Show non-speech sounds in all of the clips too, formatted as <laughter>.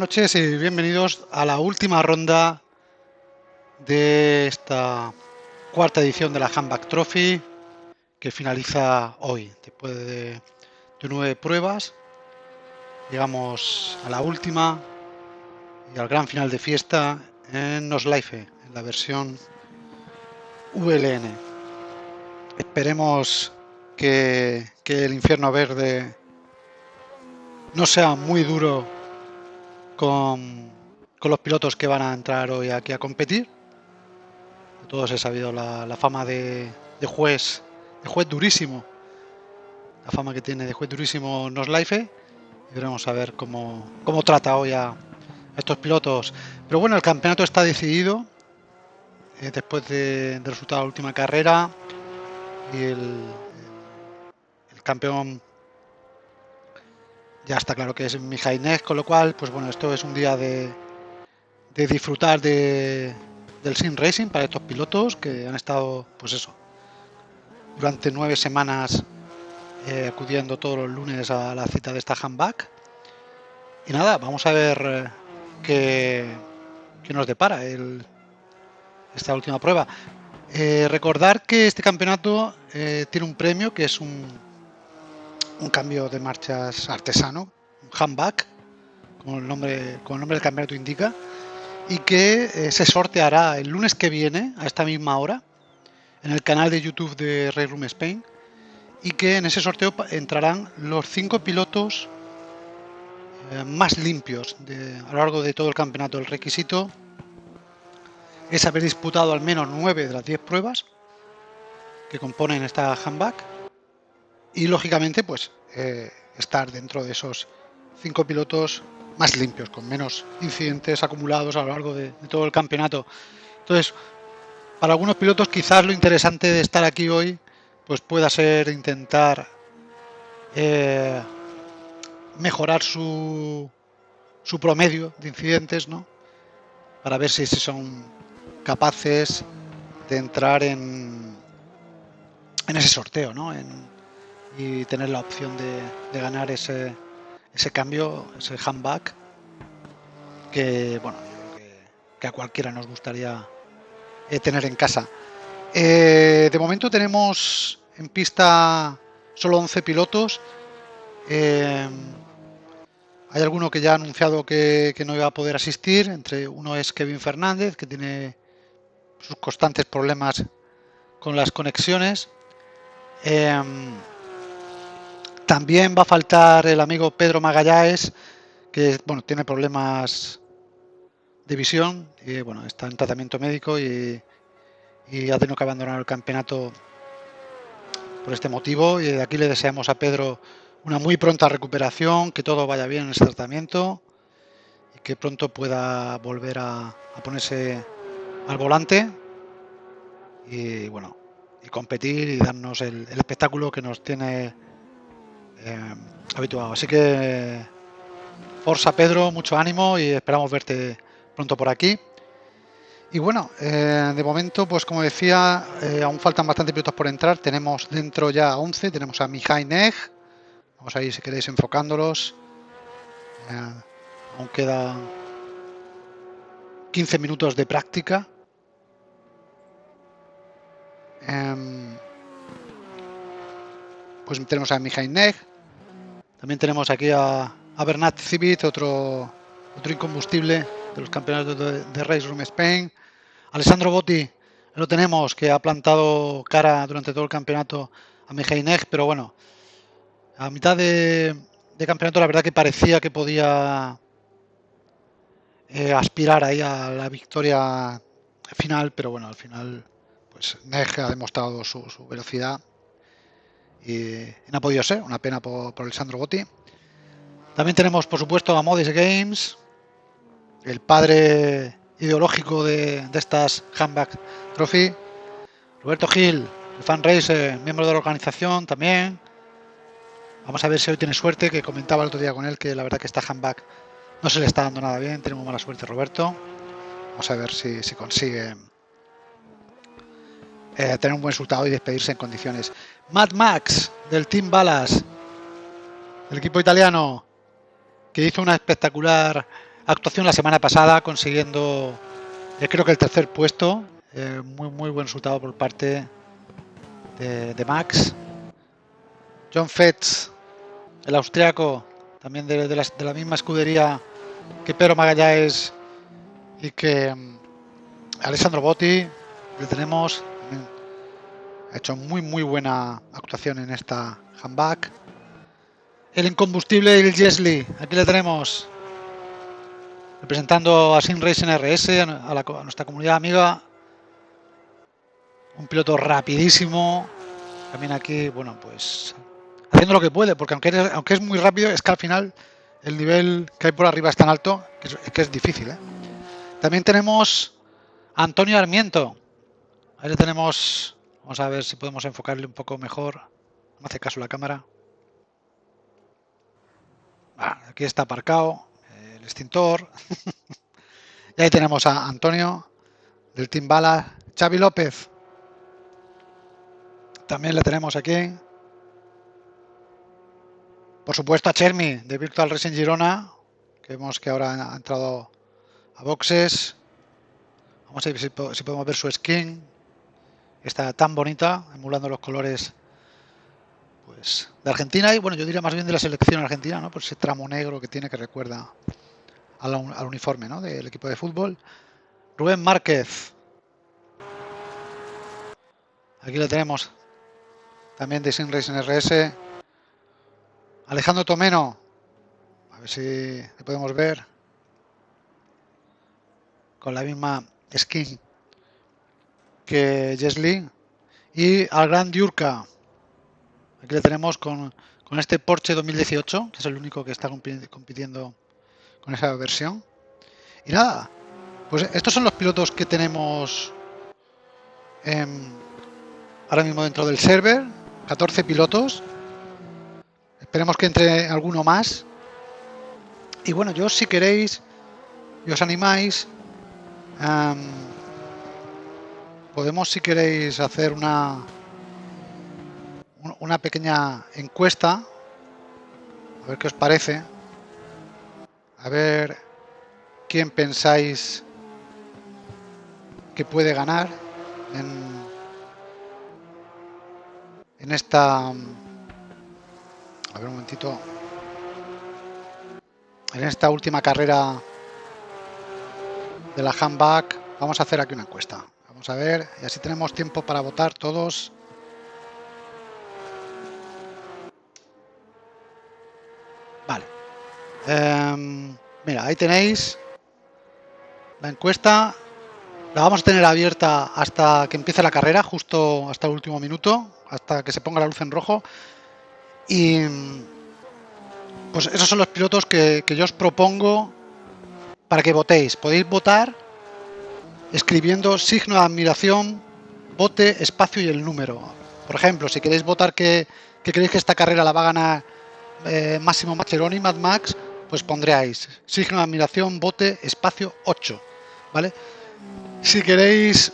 Noches y bienvenidos a la última ronda de esta cuarta edición de la Handback Trophy que finaliza hoy. Después de, nueve pruebas, llegamos a la última y al gran final de fiesta en Noslife, en la versión VLN. Esperemos que, que el infierno verde no sea muy duro con, los pilotos que van a entrar hoy aquí a competir. todos he sabido la, fama de, juez, de juez durísimo, la fama que tiene de juez durísimo Noslife. Y veremos a ver cómo, cómo trata hoy a estos pilotos. Pero bueno, el campeonato está decidido eh, después resultado de la última carrera y el, el campeón ya está claro que es Mijainez, con lo cual, pues bueno, esto es un día de, disfrutar de, del Sim Racing para estos pilotos que han estado, pues eso, durante nueve semanas eh, acudiendo todos los lunes a la cita de esta handback. Y nada, vamos a ver eh, qué, nos depara esta última prueba. Eh, recordar que este campeonato tiene un premio que es un, un cambio de marchas artesano, un handback, como el nombre, como el nombre del campeonato indica, y que eh, se sorteará el lunes que viene, a esta misma hora, en el canal de YouTube de Ray Room Spain, y que en ese sorteo entrarán los cinco pilotos eh, más limpios de, a lo largo de todo el campeonato. El requisito es haber disputado al menos nueve de las 10 pruebas que componen esta handback y lógicamente pues eh, estar dentro de esos cinco pilotos más limpios, con menos incidentes acumulados a lo largo de, todo el campeonato. Entonces, para algunos pilotos quizás lo interesante de estar aquí hoy pues pueda ser intentar eh, mejorar su, su promedio de incidentes, ¿no? Para ver si, son capaces de entrar en, en ese sorteo, ¿no? En, y tener la opción de, ganar ese, cambio, ese handback, que bueno, que, a cualquiera nos gustaría eh, tener en casa. Eh, de momento tenemos en pista solo 11 pilotos. Eh, hay alguno que ya ha anunciado que, no iba a poder asistir. Entre uno es Kevin Fernández, que tiene sus constantes problemas con las conexiones. También va a faltar el amigo Pedro Magallanes, que bueno, tiene problemas de visión y bueno, está en tratamiento médico y, ha tenido que abandonar el campeonato por este motivo. Y de aquí le deseamos a Pedro una muy pronta recuperación, que todo vaya bien en ese tratamiento y que pronto pueda volver a, ponerse al volante y bueno, y competir y darnos el espectáculo que nos tiene eh, habituado. Así que, Forza Pedro, mucho ánimo y esperamos verte pronto por aquí. Y bueno, eh, de momento, pues como decía, eh, aún faltan bastantes pilotos por entrar. Tenemos dentro ya 11, tenemos a Mihai Neg. Vamos ahí si queréis enfocándolos. aún quedan 15 minutos de práctica. Em, pues tenemos a Mihai Neg, también tenemos aquí a, Bernat Civit, otro, otro incombustible de los campeonatos de, Race Room Spain. Alessandro Botti, lo tenemos, que ha plantado cara durante todo el campeonato a Neg, pero bueno, a mitad de, campeonato la verdad que parecía que podía eh, aspirar ahí a la victoria final, pero bueno, al final pues Neg ha demostrado su velocidad y, no ha podido ser, una pena por, por Alessandro Botti. También tenemos, por supuesto, a Modis Games, el padre ideológico de, estas Handback Trophy. Roberto Gil, el fan racer, miembro de la organización también. Vamos a ver si hoy tiene suerte, que comentaba el otro día con él que la verdad que esta handback no se le está dando nada bien, tenemos mala suerte Roberto. Vamos a ver si, si consigue eh, tener un buen resultado y despedirse en condiciones. Mad Max del Team Balas, el equipo italiano que hizo una espectacular actuación la semana pasada consiguiendo eh, creo que el tercer puesto. Eh, muy muy buen resultado por parte de, Max. John Fetz, el austriaco, también de, la, misma escudería que Pedro Magallanes y que mm, Alessandro Botti, le tenemos, ha hecho muy muy buena actuación en esta handback. El incombustible el Jesli, aquí le tenemos representando a Sim Racing RS, a, nuestra comunidad amiga. Un piloto rapidísimo. También aquí, bueno, pues haciendo lo que puede, porque aunque, aunque es muy rápido, es que al final el nivel que hay por arriba es tan alto que es, que es difícil. ¿eh? También tenemos Antonio Armiento. Ahí le tenemos, vamos a ver si podemos enfocarle un poco mejor. No hace caso la cámara. Aquí está aparcado el extintor. <laughs> y ahí tenemos a Antonio del Team Bala, Xavi López. También le tenemos aquí. Por supuesto a Chermi de Virtual Racing Girona, que vemos que ahora ha entrado a boxes. Vamos a ver si, podemos ver su skin. Está tan bonita, emulando los colores pues de Argentina y bueno, yo diría más bien de la selección argentina, ¿no? Por ese tramo negro que tiene que recuerda al, uniforme ¿no? del equipo de fútbol. Rubén Márquez. Aquí lo tenemos. También de Sin Racing RS. Alejandro Tomeno. A ver si le podemos ver. Con la misma skin que Jesly. Y al gran Diurka. Aquí le tenemos con, con este Porsche 2018, que es el único que está compitiendo con esa versión. Y nada, pues estos son los pilotos que tenemos ahora mismo dentro del server. 14 pilotos. Esperemos que entre alguno más. Y bueno, yo si queréis y os animáis, podemos si queréis hacer una una pequeña encuesta a ver qué os parece a ver quién pensáis que puede ganar en, en esta... A ver un momentito. En esta última carrera de la handback vamos a hacer aquí una encuesta. Vamos a ver, y así tenemos tiempo para votar todos. Vale. Em, mira, ahí tenéis la encuesta. La vamos a tener abierta hasta que empiece la carrera, justo hasta el último minuto, hasta que se ponga la luz en rojo. Y pues esos son los pilotos que, yo os propongo para que votéis. Podéis votar escribiendo signo de admiración, vote, espacio y el número. Por ejemplo, si queréis votar que, que creéis que esta carrera la va a ganar eh, Máximo Macheroni, Mad Max, pues pondréis signo de admiración, bote, espacio 8, ¿vale? Si queréis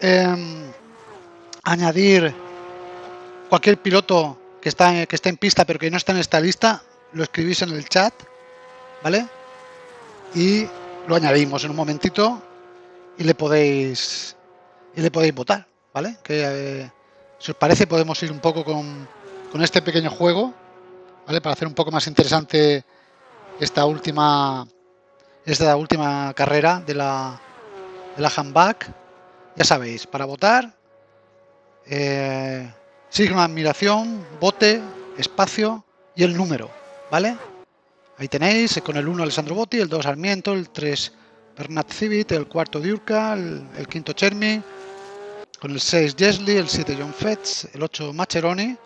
em, añadir cualquier piloto que está, que está en pista pero que no está en esta lista, lo escribís en el chat, ¿vale? Y lo añadimos en un momentito y le podéis y le podéis votar, ¿vale? Que eh, si os parece podemos ir un poco con, con este pequeño juego, ¿vale? Para hacer un poco más interesante esta última esta última carrera de la, de la handback. Ya sabéis, para votar, eh, signo de admiración, bote, espacio y el número, ¿vale? Ahí tenéis, con el 1 Alessandro Botti, el 2 Armiento, el 3 Bernat Civit, el 4 Diurka, el, quinto Chermi, con el 6 Jesli, el 7 John Fetz, el 8 Macheroni,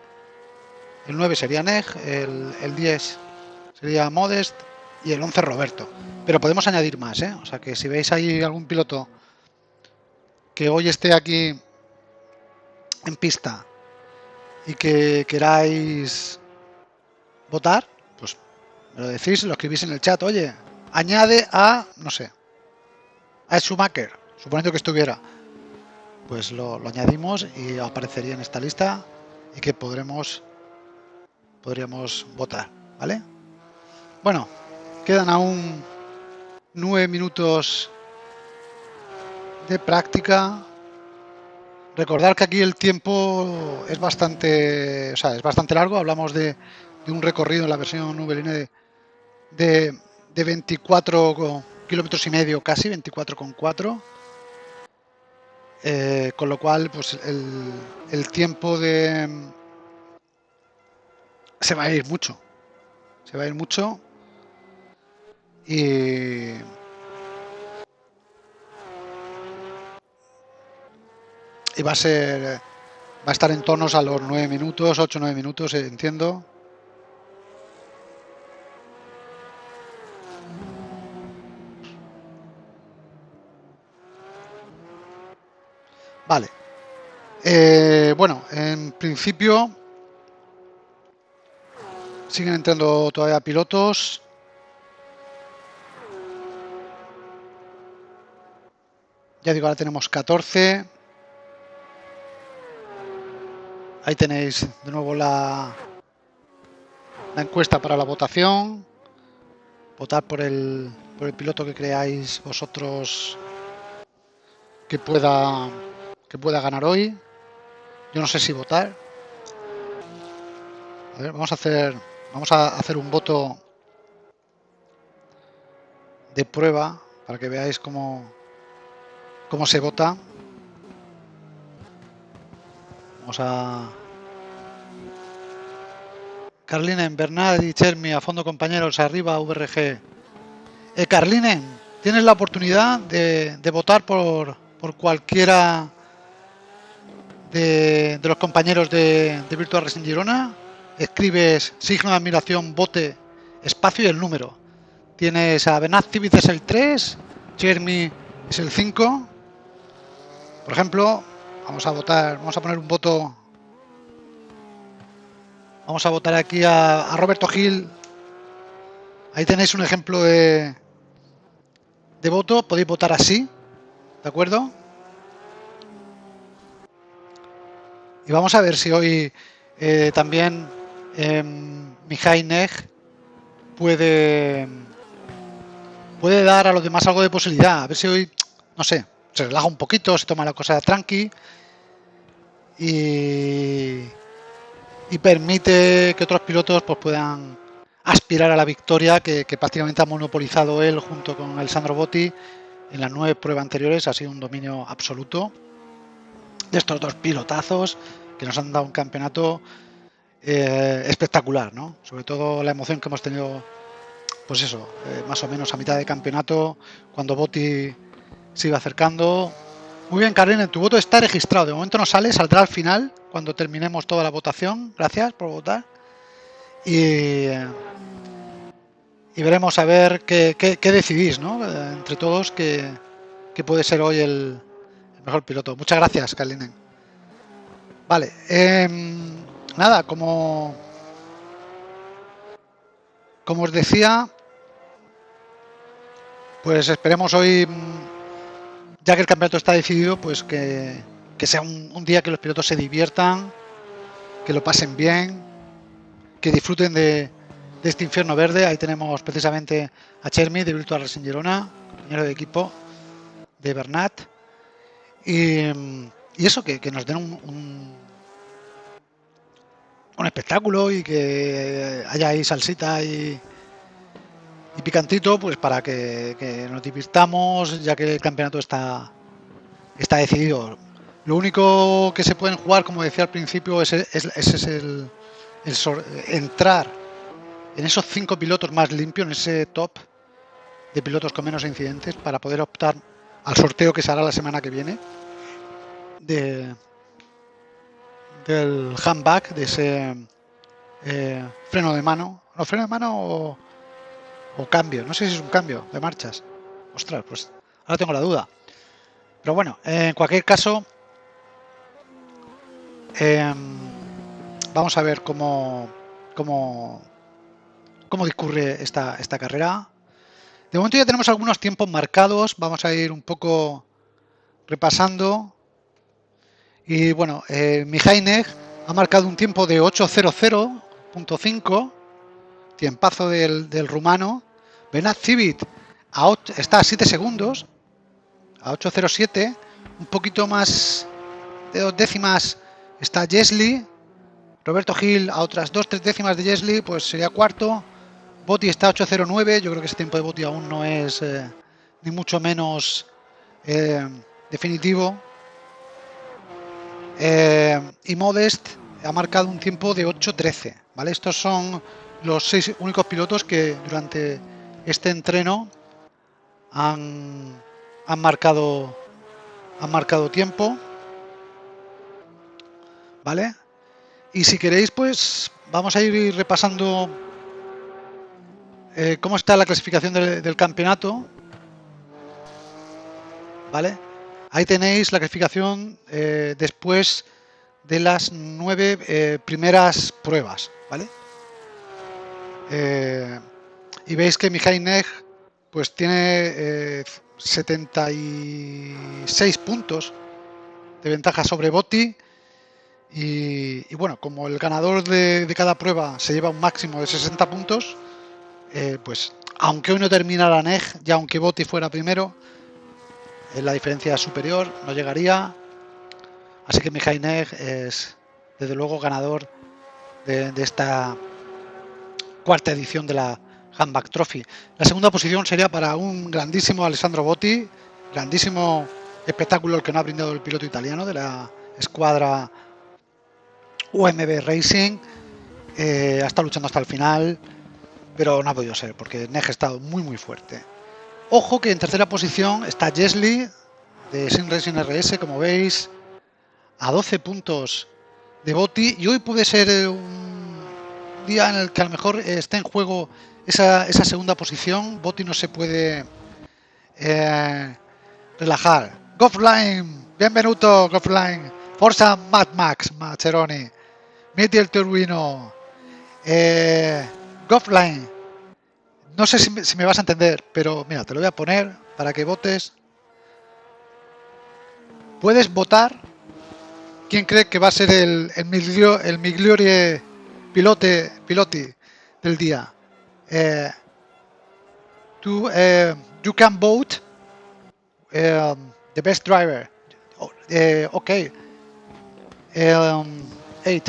el 9 sería Neg, el, el 10 sería Modest y el 11 Roberto. Pero podemos añadir más, ¿eh? O sea que si veis ahí algún piloto que hoy esté aquí en pista y que queráis votar, pues me lo decís, lo escribís en el chat. Oye, añade a, no sé, a Schumacher, suponiendo que estuviera. Pues lo, añadimos y aparecería en esta lista y que podremos podríamos votar, ¿vale? Bueno, quedan aún nueve minutos de práctica. Recordar que aquí el tiempo es bastante, o sea, es bastante largo. Hablamos de, un recorrido en la versión VLN de, de, 24 kilómetros y medio, casi 24,4. Eh, con lo cual, pues el, el tiempo de se va a ir mucho. Se va a ir mucho. Y va a ser va a estar en tonos a los 9 minutos, 8 9 minutos, entiendo. Vale. Eh, bueno, en principio siguen entrando todavía pilotos. Ya digo, ahora tenemos 14. Ahí tenéis de nuevo la, la encuesta para la votación. Votar por el, por el piloto que creáis vosotros que pueda, que pueda ganar hoy. Yo no sé si votar. Vamos a hacer, vamos a hacer un voto de prueba para que veáis cómo, cómo se vota. Vamos a... Carlinen, Bernard y Chermi, a fondo compañeros, arriba VRG. Eh, Carlinen, tienes la oportunidad de, votar por, por cualquiera de, los compañeros de, de Virtual Racing Girona. Escribes signo de admiración, bote, espacio y el número. Tienes a Benaz es el 3, Chermi es el 5. Por ejemplo, Vamos a votar, vamos a poner un voto. Vamos a votar aquí a, Roberto Gil. Ahí tenéis un ejemplo de, de voto. Podéis votar así, ¿de acuerdo? Y vamos a ver si hoy eh, también eh, puede puede dar a los demás algo de posibilidad. A ver si hoy, no sé, se relaja un poquito, se toma la cosa tranqui y, permite que otros pilotos pues, puedan aspirar a la victoria que, prácticamente ha monopolizado él junto con el Sandro Botti en las nueve pruebas anteriores. Ha sido un dominio absoluto de estos dos pilotazos que nos han dado un campeonato eh, espectacular, ¿no? Sobre todo la emoción que hemos tenido, pues eso, eh, más o menos a mitad de campeonato, cuando Botti se iba acercando. Muy bien, Carlene, tu voto está registrado. De momento no sale, saldrá al final cuando terminemos toda la votación. Gracias por votar. Y, y veremos a ver qué, decidís, ¿no? Entre todos, que, puede ser hoy el, mejor piloto. Muchas gracias, Carlinen. Vale, em, nada, como, como os decía, pues esperemos hoy ya que el campeonato está decidido, pues que, sea un, día que los pilotos se diviertan, que lo pasen bien, que disfruten de, este infierno verde. Ahí tenemos precisamente a Chermi de Virtual Racing Girona, compañero de equipo de Bernat. Y, eso, que, nos den un, un, espectáculo y que haya ahí salsita y, y picantito pues para que, nos divirtamos ya que el campeonato está está decidido. Lo único que se pueden jugar como decía al principio es, es, el, entrar en esos cinco pilotos más limpios en ese top de pilotos con menos incidentes para poder optar al sorteo que se hará la semana que viene de del handback de ese eh, freno de mano no freno de mano o cambio, no sé si es un cambio de marchas. Ostras, pues ahora tengo la duda. Pero bueno, en cualquier caso, em, vamos a ver cómo, cómo, cómo discurre esta, esta carrera. De momento ya tenemos algunos tiempos marcados, vamos a ir un poco repasando. Y bueno, eh, ha marcado un tiempo de 8.00.5 tiempazo del, del rumano. Benat Civit está a 7 segundos, a 8.07, un poquito más de dos décimas está Jesli, Roberto Gil a otras 2-3 décimas de Jesli, pues sería cuarto, Boti está a 8.09, yo creo que ese tiempo de Boti aún no es eh, ni mucho menos eh, definitivo. Eh, y Modest ha marcado un tiempo de 8.13, ¿vale? Estos son los seis únicos pilotos que durante este entreno han, han marcado han marcado tiempo vale y si queréis pues vamos a ir repasando eh, cómo está la clasificación del, campeonato vale ahí tenéis la clasificación eh, después de las nueve eh, primeras pruebas vale y veis que Mijail Neg pues tiene 76 puntos de ventaja sobre Botti. Y, bueno, como el ganador de, cada prueba se lleva un máximo de 60 puntos, eh, pues aunque hoy no terminara NEG, ya aunque Botti fuera primero, eh, la diferencia superior, no llegaría. Así que Mijail Neg es desde luego ganador de esta cuarta edición de la, Handback Trophy. La segunda posición sería para un grandísimo Alessandro Botti, grandísimo espectáculo el que no ha brindado el piloto italiano de la escuadra UMB Racing. Eh, ha estado luchando hasta el final, pero no ha podido ser porque Neg ha estado muy muy fuerte. Ojo que en tercera posición está Jesli de Sin Racing RS, como veis, a 12 puntos de Botti y hoy puede ser un día en el que a lo mejor esté en juego esa, segunda posición. Botti no se puede eh, relajar. Goffline, bienvenuto Goffline. Forza Mad Max, Maceroni. Meti el turbino. Eh. No sé si me, vas a entender, pero mira, te lo voy a poner para que votes. Puedes votar quién cree que va a ser el, el, el pilote, piloti del día. To uh, you can vote um, the best driver. Uh, okay. Um, eight.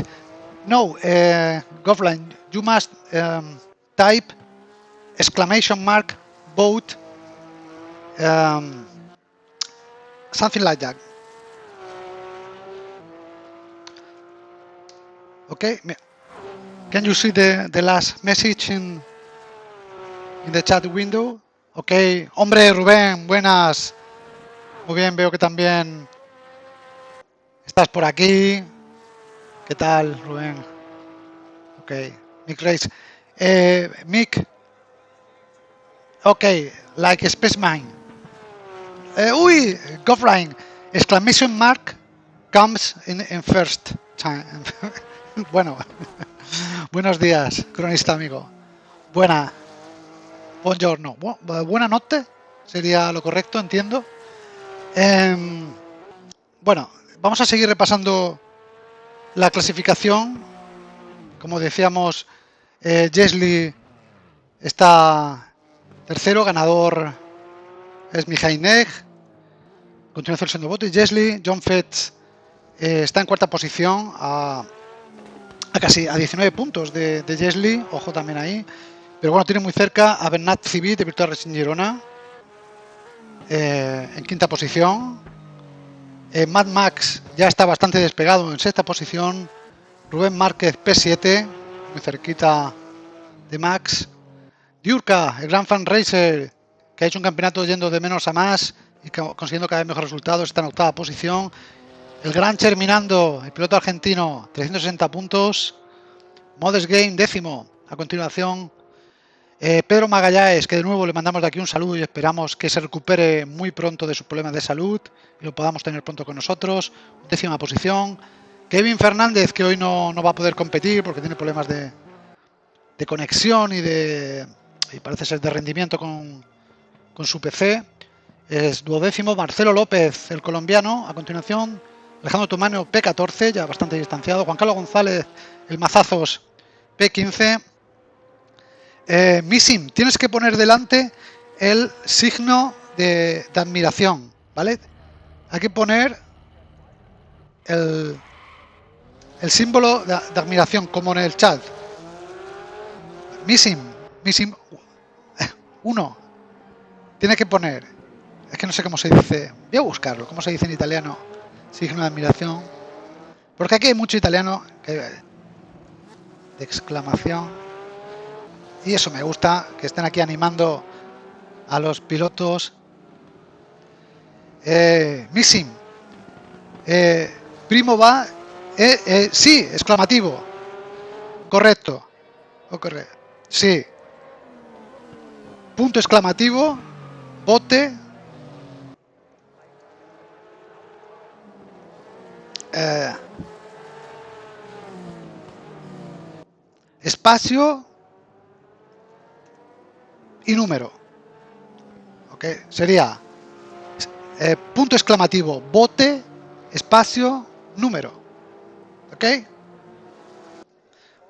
No, Govline, you must um, type exclamation mark boat, um, something like that. Okay. Can you see the the last message in in the chat window. Ok, hombre Rubén, buenas. Muy bien, veo que también estás por aquí. ¿Qué tal, Rubén? Ok, Mick Race. Eh, Mick. Ok, like Spaceman. Eh, uy, Goffline. Exclamation mark comes in, in first time. <laughs> bueno, <laughs> buenos días, cronista amigo. Buena. Buongiorno. buena noche sería lo correcto, entiendo. Em, bueno, vamos a seguir repasando la clasificación. Como decíamos, eh, está tercero, ganador es Mijail Neg, continuación siendo Botti, Jesli, John Fetz eh, está en cuarta posición a, casi a 19 puntos de, de ojo también ahí. Pero bueno, tiene muy cerca a Bernat Civit de Virtual Racing Girona. Eh, en quinta posición. Eh, Mad Max ya está bastante despegado en sexta posición. Rubén Márquez P7, muy cerquita de Max. Diurka, el Gran Fan Racer, que ha hecho un campeonato yendo de menos a más y consiguiendo cada vez mejores resultados, está en octava posición. El Gran Terminando, el piloto argentino, 360 puntos. Modest Game, décimo. A continuación, eh, Pedro Magallanes, que de nuevo le mandamos de aquí un saludo y esperamos que se recupere muy pronto de sus problemas de salud y lo podamos tener pronto con nosotros. Décima posición. Kevin Fernández, que hoy no, va a poder competir porque tiene problemas de, conexión y de y parece ser de rendimiento con, su PC. Es duodécimo. Marcelo López, el colombiano. A continuación, Alejandro Tumano, P14, ya bastante distanciado. Juan Carlos González, el Mazazos, P15. Eh, Missim, tienes que poner delante el signo de, admiración, ¿vale? Hay que poner el, el símbolo de, admiración, como en el chat. Missing, missing, uno. Tiene que poner, es que no sé cómo se dice, voy a buscarlo, cómo se dice en italiano, signo de admiración. Porque aquí hay mucho italiano de exclamación. Y eso me gusta, que estén aquí animando a los pilotos. Eh, missing. Eh, primo va. Eh, eh, sí, exclamativo. Correcto. Ocurre. Sí. Punto exclamativo. Bote. Eh, espacio y número. ¿Ok? Sería eh, punto exclamativo, bote, espacio, número. ¿Ok?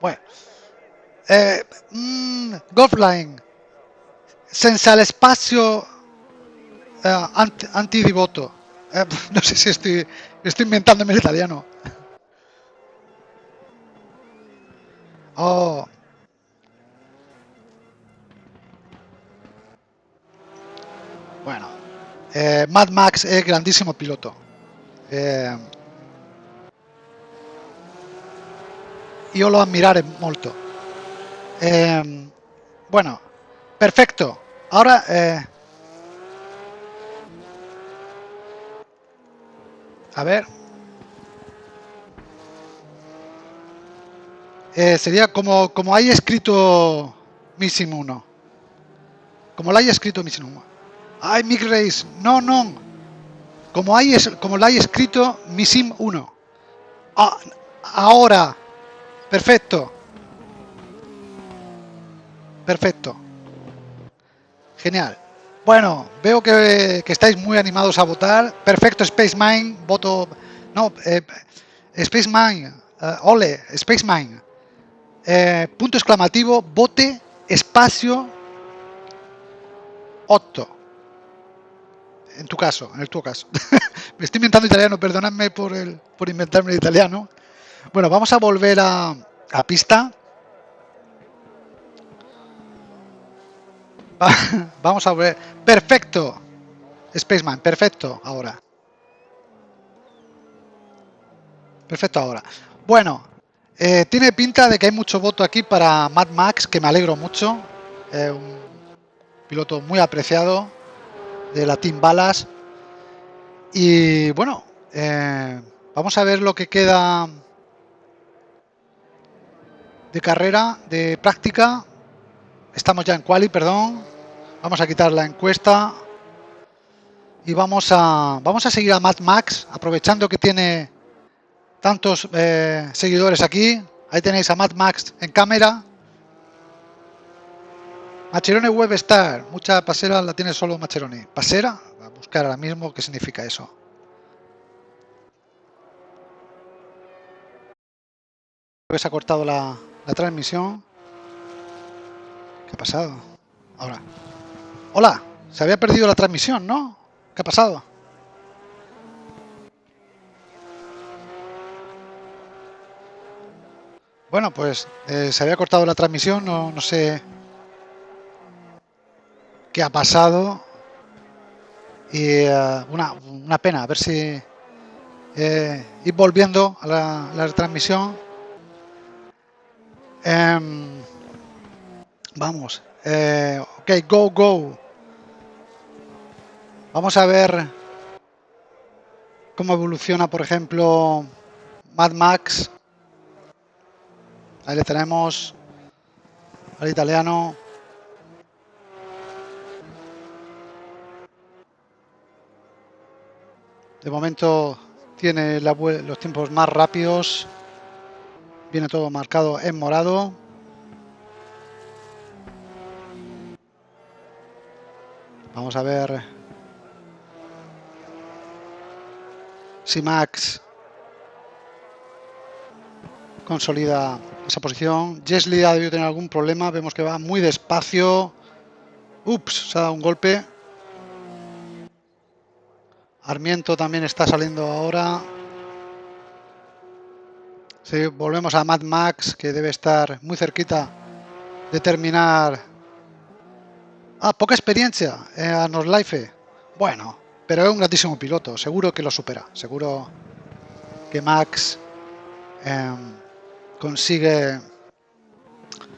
Bueno. Eh, mm, Golfline. Senza espacio eh, anti, antidivoto. Eh, <laughs> no sé si estoy, estoy inventándome italiano. Oh. Bueno, eh, Mad Max es grandísimo piloto. Eh, io lo ammirare molto. Eh, bueno, perfecto. Ahora eh, a ver. Eh, sería como, como hay escrito Missing 1. Como lo haya escrito Missing 1. Ay, Mick Race. No, no. Como, hay, como lo hay escrito Missing 1. Ah, ahora. Perfecto. Perfecto. Genial. Bueno, veo que, estáis muy animados a votar. Perfecto, Space Mine. Voto. No, eh, Space Mine. Uh, ole, Space Mine. Eh, punto exclamativo, bote, espacio, 8. En tu caso, en el tu caso. <laughs> Me estoy inventando italiano, perdonadme por, el, por inventarme el italiano. Bueno, vamos a volver a, a pista. <laughs> vamos a ver. Perfecto. Spaceman, perfecto ahora. Perfecto ahora. Bueno, eh, tiene pinta de que hay mucho voto aquí para Mad Max, que me alegro mucho. Un piloto muy apreciado de la Team Balas. Y bueno, eh, vamos a ver lo que queda de carrera, de práctica. Estamos ya en quali, perdón. Vamos a quitar la encuesta. Y vamos a, vamos a seguir a Mad Max, aprovechando que tiene tantos eh, seguidores aquí. Ahí tenéis a Mad Max en cámara. Macherone Webstar. Mucha pasera la tiene solo Macherone. ¿Pasera? a buscar ahora mismo qué significa eso. Se ha cortado la, la transmisión. ¿Qué ha pasado? Ahora. Hola, se había perdido la transmisión, ¿no? ¿Qué ha pasado? Bueno, pues eh, se había cortado la transmisión, no, no, sé qué ha pasado. Y uh, una, una, pena, a ver si eh, ir volviendo a la, la transmisión. Um, vamos, eh, ok, go, go. Vamos a ver cómo evoluciona, por ejemplo, Mad Max. Ahí le tenemos al italiano. De momento tiene los tiempos más rápidos. Viene todo marcado en morado. Vamos a ver si Max consolida esa posición. Jesly ha debido tener algún problema. Vemos que va muy despacio. Ups, se ha dado un golpe. Armiento también está saliendo ahora. Sí, volvemos a Mad Max, que debe estar muy cerquita de terminar. Ah, poca experiencia eh, a Life. Bueno, pero es un grandísimo piloto. Seguro que lo supera. Seguro que Max em, consigue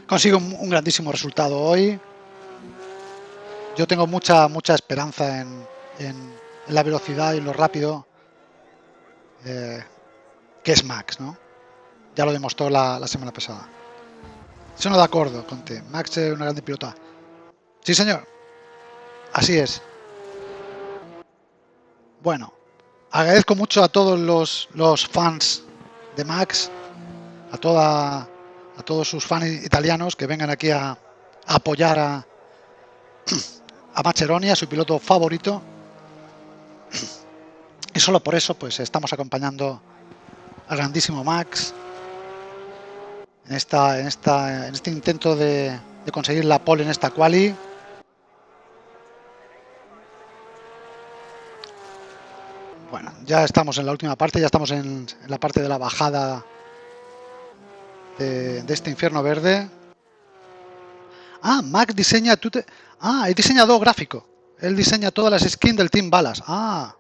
consigue un, grandísimo resultado hoy. Yo tengo mucha mucha esperanza en, la velocidad y lo rápido eh, que es Max, ¿no? Ya lo demostró la, semana pasada. no de acuerdo, Conte. Max es una grande pilota. Sí, señor. Así es. Bueno, agradezco mucho a todos los, los fans de Max, a toda a todos sus fans italianos que vengan aquí a, apoyar a, a a su piloto favorito. Y solo por eso pues estamos acompañando al grandísimo Max en, esta, en, esta, en este intento de, conseguir la pole en esta quali. Bueno, ya estamos en la última parte, ya estamos en, la parte de la bajada de, este infierno verde. Ah, Max diseña... Tú te... Ah, es diseñador gráfico. Él diseña todas las skins del Team Balas. Ah.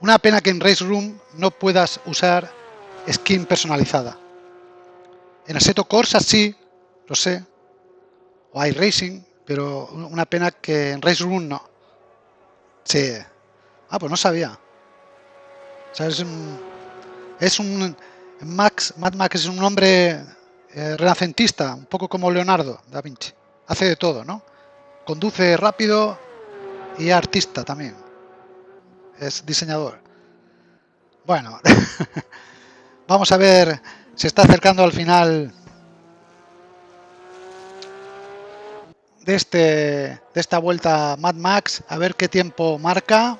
Una pena que en Race Room no puedas usar skin personalizada. En Assetto Corsa sí, lo sé. O hay Racing, pero una pena que en Race Room no. Sí. Ah, pues no sabía. es un... Max, Mad Max es un hombre eh, renacentista, un poco como Leonardo da Vinci. Hace de todo, ¿no? Conduce rápido y artista también. Es diseñador. Bueno, <laughs> vamos a ver se está acercando al final de, este, de esta vuelta Mad Max. A ver qué tiempo marca.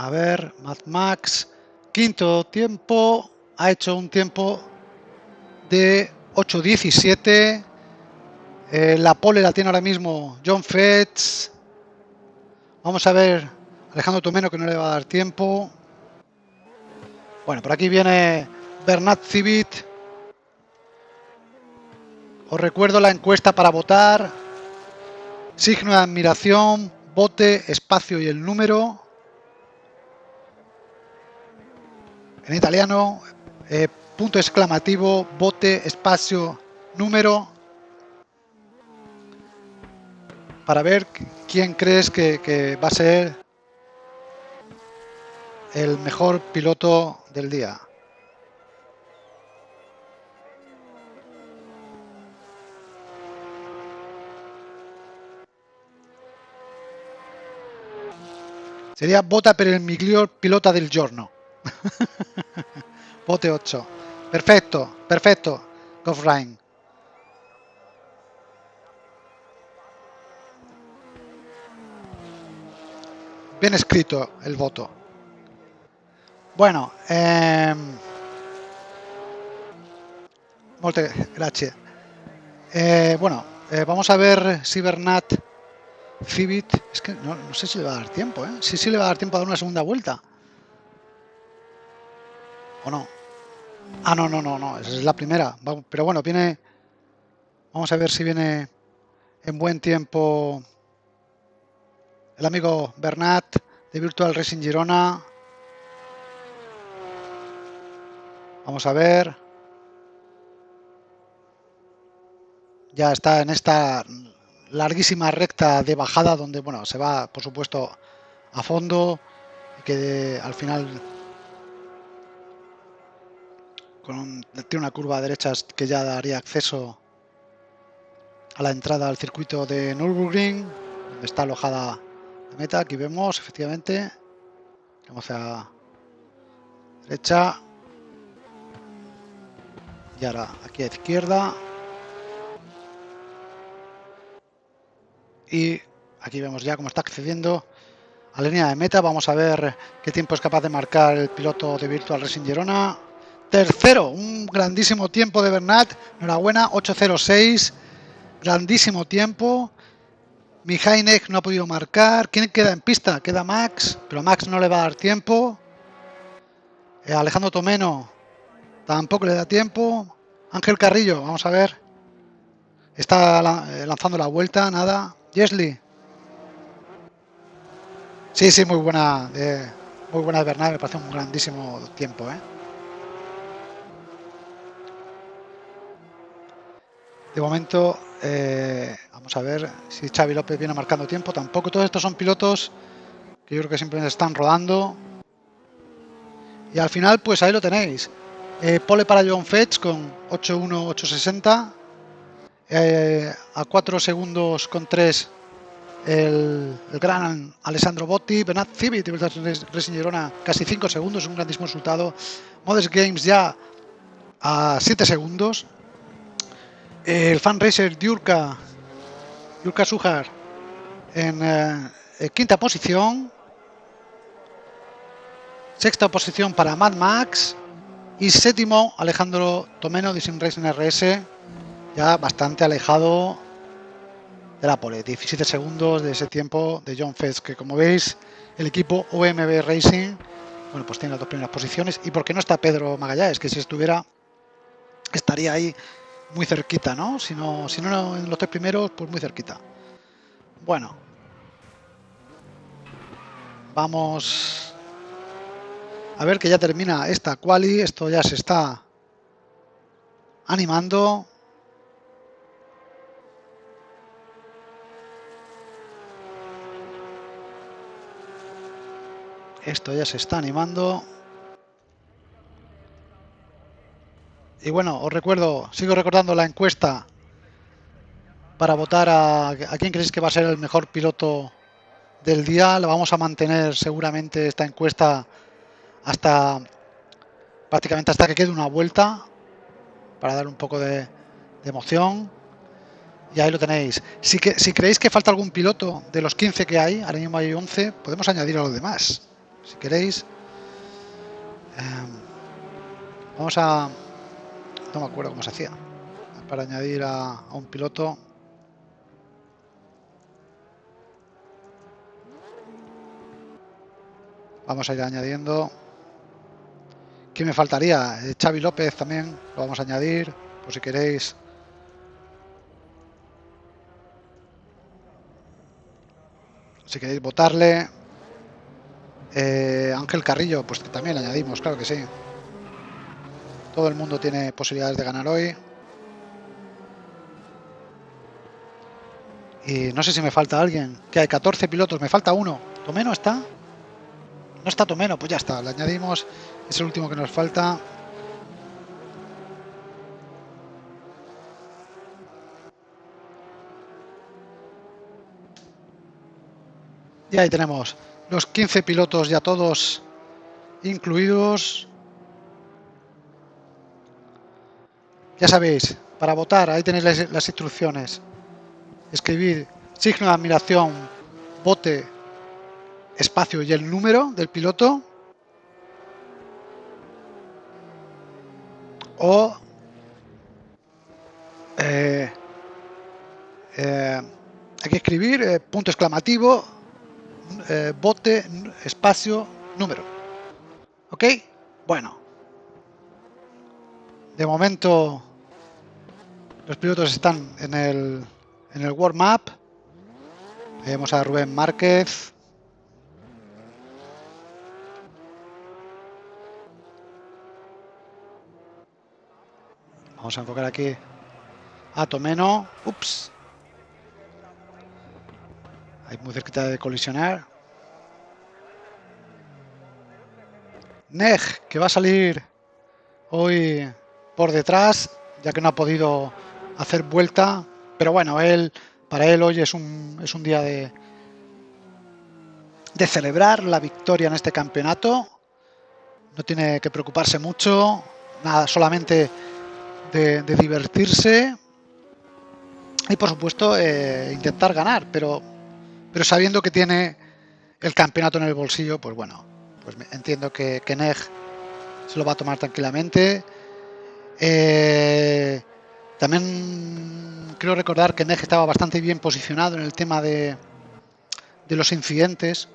A ver, Mad Max. Quinto tiempo. Ha hecho un tiempo de 8.17. Eh, la pole la tiene ahora mismo John Fetch. Vamos a ver Alejandro Tomeno que no le va a dar tiempo. Bueno, por aquí viene Bernat Civit. Os recuerdo la encuesta para votar. Signo de admiración, bote, espacio y el número. En italiano, eh, punto exclamativo, bote, espacio, número. Para ver quién crees que, va a ser el mejor piloto del día. Sería Bota per el miglior pilota del giorno. <laughs> Bote 8. Perfecto, perfecto. Gofrain. Bien escrito el voto. Bueno, eh, gracias. Bueno, eh, vamos a ver Cibernat Civit. Es que no, sé si le va a dar tiempo, ¿eh? Sí, sí le va a dar tiempo a dar una segunda vuelta. ¿O no? Ah, no, no, no, no. Es la primera. Pero bueno, viene... Vamos a ver si viene en buen tiempo el amigo Bernat de Virtual Racing Girona. Vamos a ver. Ya está en esta larguísima recta de bajada donde bueno se va por supuesto a fondo y que al final con tiene una curva a derechas que ya daría acceso a la entrada al circuito de Nürburgring donde está alojada la meta. Aquí vemos efectivamente vamos a derecha. Y ahora aquí a izquierda. Y aquí vemos ya cómo está accediendo a la línea de meta. Vamos a ver qué tiempo es capaz de marcar el piloto de Virtual Racing Girona Tercero, un grandísimo tiempo de Bernat. Enhorabuena, 8.06. Grandísimo tiempo. Mihainek no ha podido marcar. ¿Quién queda en pista? Queda Max, pero Max no le va a dar tiempo. Eh, Alejandro Tomeno tampoco le da tiempo. Ángel Carrillo, vamos a ver. Está eh, lanzando la vuelta, nada. Jesly. Sí, sí, muy buena. muy buena de Bernat, me parece un grandísimo tiempo, ¿eh? De momento, eh, vamos a ver si Xavi López viene marcando tiempo. Tampoco todos estos son pilotos que yo creo que simplemente están rodando. Y al final, pues ahí lo tenéis. Eh, pole para John Fetch con 8.1.860. Eh, a 4 segundos con 3 el, gran Alessandro Botti. Bernat Civit y Racing Girona casi 5 segundos, un grandísimo resultado. Modest Games ya a 7 segundos el fan racer Yurka, Yurka Sujar en eh, quinta posición. Sexta posición para Mad Max. Y séptimo Alejandro Tomeno de Sim Racing RS. Ya bastante alejado de la pole. 17 segundos de ese tiempo de John Fest. Que como veis, el equipo OMB Racing. Bueno, pues tiene las dos primeras posiciones. Y porque no está Pedro Magallanes, que si estuviera estaría ahí muy cerquita, ¿no? Si no, si no en los tres primeros, pues muy cerquita. Bueno. Vamos a ver que ya termina esta quali. Esto ya se está animando. Esto ya se está animando. Y bueno, os recuerdo, sigo recordando la encuesta para votar a, a quién creéis que va a ser el mejor piloto del día. Lo vamos a mantener seguramente esta encuesta hasta prácticamente hasta que quede una vuelta para dar un poco de, emoción. Y ahí lo tenéis. Si, que, si creéis que falta algún piloto de los 15 que hay, ahora mismo hay 11, podemos añadir a los demás. Si queréis. Em, vamos a, no me acuerdo cómo se hacía, para añadir a, un piloto. Vamos a ir añadiendo. ¿Quién me faltaría? Eh, Xavi López también lo vamos a añadir, por si queréis. Si queréis votarle. Eh, Ángel Carrillo, pues también le añadimos, claro que sí. Todo el mundo tiene posibilidades de ganar hoy. Y no sé si me falta alguien. Que hay 14 pilotos, me falta uno. ¿Tomeno está? No está Tomeno, pues ya está. Le añadimos. Es el último que nos falta. Y ahí tenemos los 15 pilotos ya todos incluidos. Ya sabéis, para votar, ahí tenéis las, instrucciones. Escribir signo de admiración, vote, espacio y el número del piloto. O eh, eh, hay que escribir eh, punto exclamativo, bote, espacio, número. ¿Ok? Bueno. De momento los pilotos están en el, en el World Map. Vemos a Rubén Márquez. Vamos a enfocar aquí a Tomeno. Ups. Ahí muy cerquita de colisionar. Neg, que va a salir hoy por detrás, ya que no ha podido hacer vuelta, pero bueno, él para él hoy es un, es un día de, de celebrar la victoria en este campeonato. No tiene que preocuparse mucho, nada, solamente de, divertirse y por supuesto eh, intentar ganar, pero, pero sabiendo que tiene el campeonato en el bolsillo, pues bueno, pues entiendo que, que se lo va a tomar tranquilamente. Eh, también creo recordar que Neg estaba bastante bien posicionado en el tema de, de los incidentes,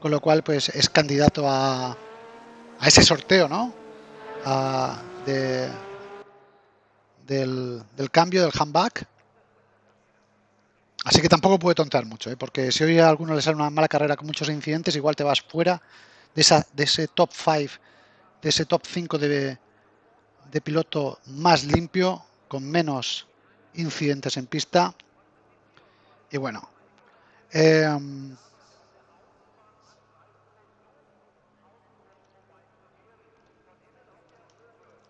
con lo cual pues es candidato a, a ese sorteo, ¿no? de, del, del, cambio del handback. Así que tampoco puede tontar mucho, ¿eh? porque si hoy a alguno le sale una mala carrera con muchos incidentes, igual te vas fuera de, esa, de ese top 5, de ese top 5 de, de piloto más limpio, con menos incidentes en pista. Y bueno, eh,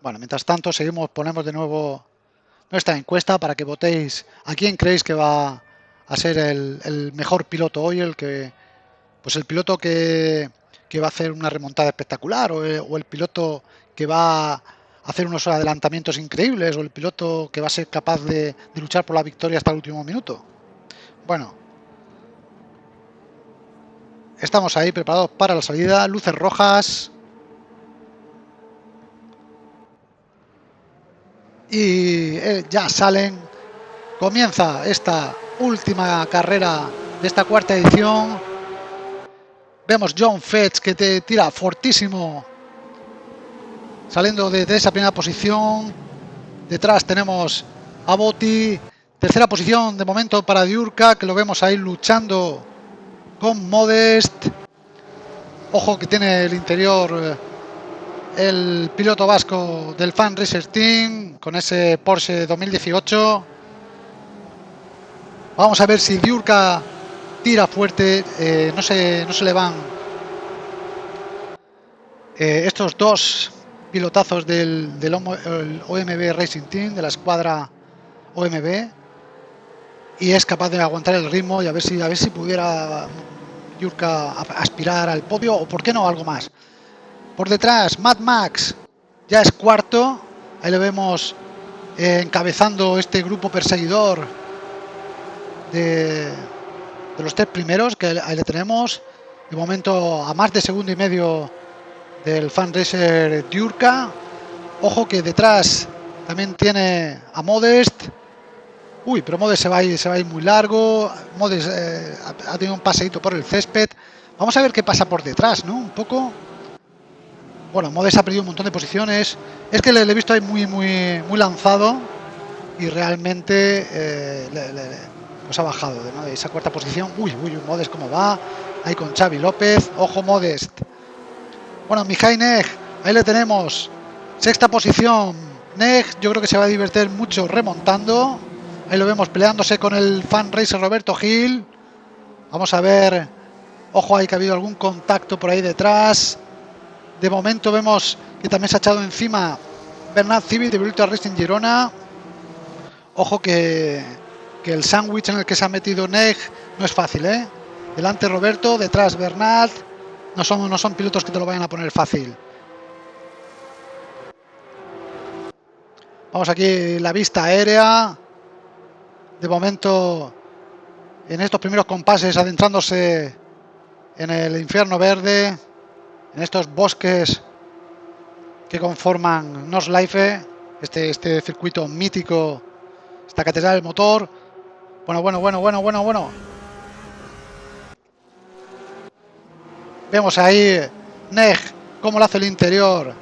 bueno, mientras tanto seguimos, ponemos de nuevo nuestra encuesta para que votéis a quién creéis que va a ser el, mejor piloto hoy, el que pues el piloto que, que va a hacer una remontada espectacular o el, o el piloto que va hacer unos adelantamientos increíbles o el piloto que va a ser capaz de, luchar por la victoria hasta el último minuto. Bueno, estamos ahí preparados para la salida, luces rojas. Y eh, ya salen. Comienza esta última carrera de esta cuarta edición. Vemos John Fetch que te tira fortísimo saliendo de, de, esa primera posición. Detrás tenemos a Botti. Tercera posición de momento para Diurka, que lo vemos ahí luchando con Modest. Ojo que tiene el interior el piloto vasco del Fan Racer Team con ese Porsche 2018. Vamos a ver si Diurka tira fuerte. Eh, no, se, no se le van eh, estos dos pilotazos del, OMB Racing Team, de la escuadra OMB, y es capaz de aguantar el ritmo y a ver si, a ver si pudiera Yurka aspirar al podio o por qué no algo más. Por detrás, Mad Max ya es cuarto, ahí lo vemos eh, encabezando este grupo perseguidor de, de los tres primeros, que ahí le tenemos, de momento a más de segundo y medio del fan racer Diurka. Ojo que detrás también tiene a Modest. Uy, pero Modest se va a ir, se va muy largo. Modest eh, ha tenido un paseito por el césped. Vamos a ver qué pasa por detrás, ¿no? Un poco. Bueno, Modest ha perdido un montón de posiciones. Es que le, he visto ahí muy, muy, muy lanzado y realmente eh, pues ha bajado de esa cuarta posición. Uy, uy, Modest cómo va. Ahí con Xavi López. Ojo Modest. Bueno, Mijay Neg, ahí le tenemos. Sexta posición. Neg, yo creo que se va a divertir mucho remontando. Ahí lo vemos peleándose con el fan racer Roberto Gil. Vamos a ver. Ojo ahí que ha habido algún contacto por ahí detrás. De momento vemos que también se ha echado encima Bernard Civi de Virtual Racing Girona. Ojo que, que el sándwich en el que se ha metido Neg no es fácil, ¿eh? Delante Roberto, detrás Bernard. No son, no son pilotos que te lo vayan a poner fácil. Vamos aquí la vista aérea. De momento, en estos primeros compases, adentrándose en el infierno verde, en estos bosques que conforman Life, este, este circuito mítico, esta catedral del motor. Bueno, bueno, bueno, bueno, bueno, bueno. Vemos ahí Neg cómo le hace el interior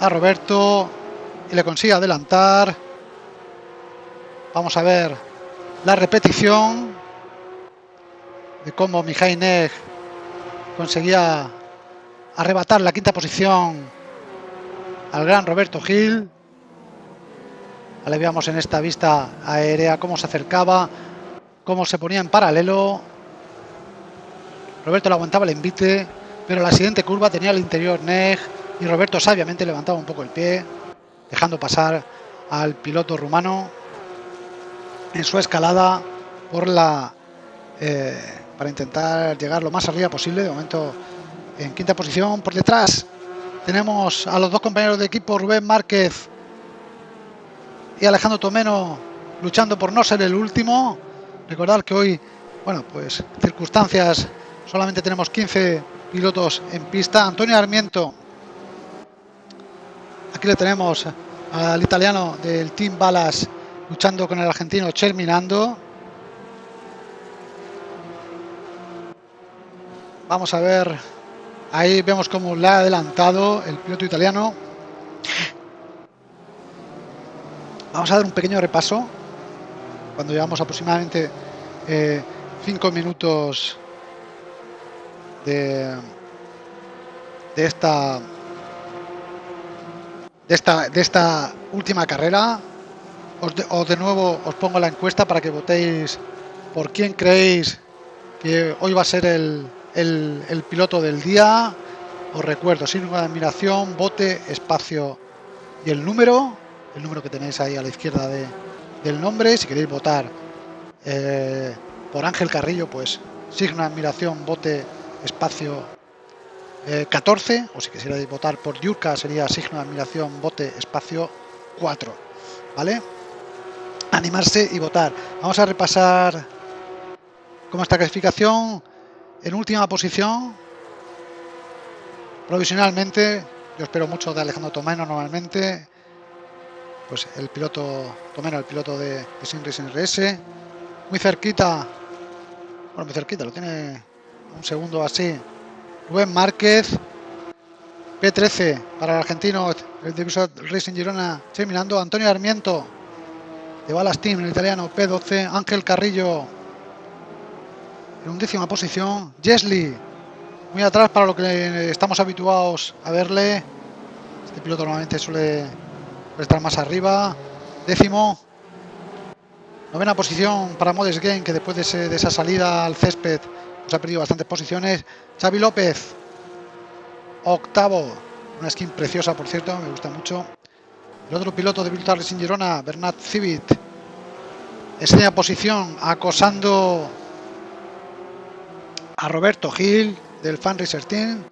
a Roberto y le consigue adelantar. Vamos a ver la repetición de cómo Mijay Neg conseguía arrebatar la quinta posición al gran Roberto Gil. Le veíamos en esta vista aérea cómo se acercaba, cómo se ponía en paralelo Roberto le aguantaba el envite, pero la siguiente curva tenía el interior Neg y Roberto sabiamente levantaba un poco el pie, dejando pasar al piloto rumano en su escalada por la eh, para intentar llegar lo más arriba posible. De momento en quinta posición. Por detrás tenemos a los dos compañeros de equipo, Rubén Márquez y Alejandro Tomeno, luchando por no ser el último. Recordar que hoy, bueno, pues circunstancias Solamente tenemos 15 pilotos en pista. Antonio Armiento Aquí le tenemos al italiano del Team Balas luchando con el argentino Cherminando. Vamos a ver, ahí vemos cómo le ha adelantado el piloto italiano. Vamos a dar un pequeño repaso cuando llevamos aproximadamente 5 eh, minutos de, de esta de esta de esta última carrera. Os de, nuevo os pongo la encuesta para que votéis por quién creéis que hoy va a ser el, el, piloto del día. Os recuerdo sin de admiración vote espacio y el número el número que tenéis ahí a la izquierda de, del nombre. Si queréis votar eh, por Ángel Carrillo pues signo de admiración vote espacio eh, 14 o si quisierais votar por Yurka sería signo de admiración bote espacio 4 vale animarse y votar. Vamos a repasar cómo está clasificación. En última posición provisionalmente yo espero mucho de Alejandro Tomeno normalmente pues el piloto Tomeno el piloto de, de Sin RS muy cerquita bueno muy cerquita lo tiene un segundo así. Rubén Márquez P13 para el argentino el de Racing Girona. Terminando Antonio Armiento de Balas Team el italiano P12 Ángel Carrillo en undécima posición Jesly muy atrás para lo que estamos habituados a verle. Este piloto normalmente suele estar más arriba. Décimo novena posición para Modes Game que después de esa salida al césped nos ha perdido bastantes posiciones. Xavi López, octavo, una skin preciosa por cierto, me gusta mucho. El otro piloto de Virtual Racing Girona, Bernat Civit, enseña posición acosando a Roberto Gil del Fan Racer Team.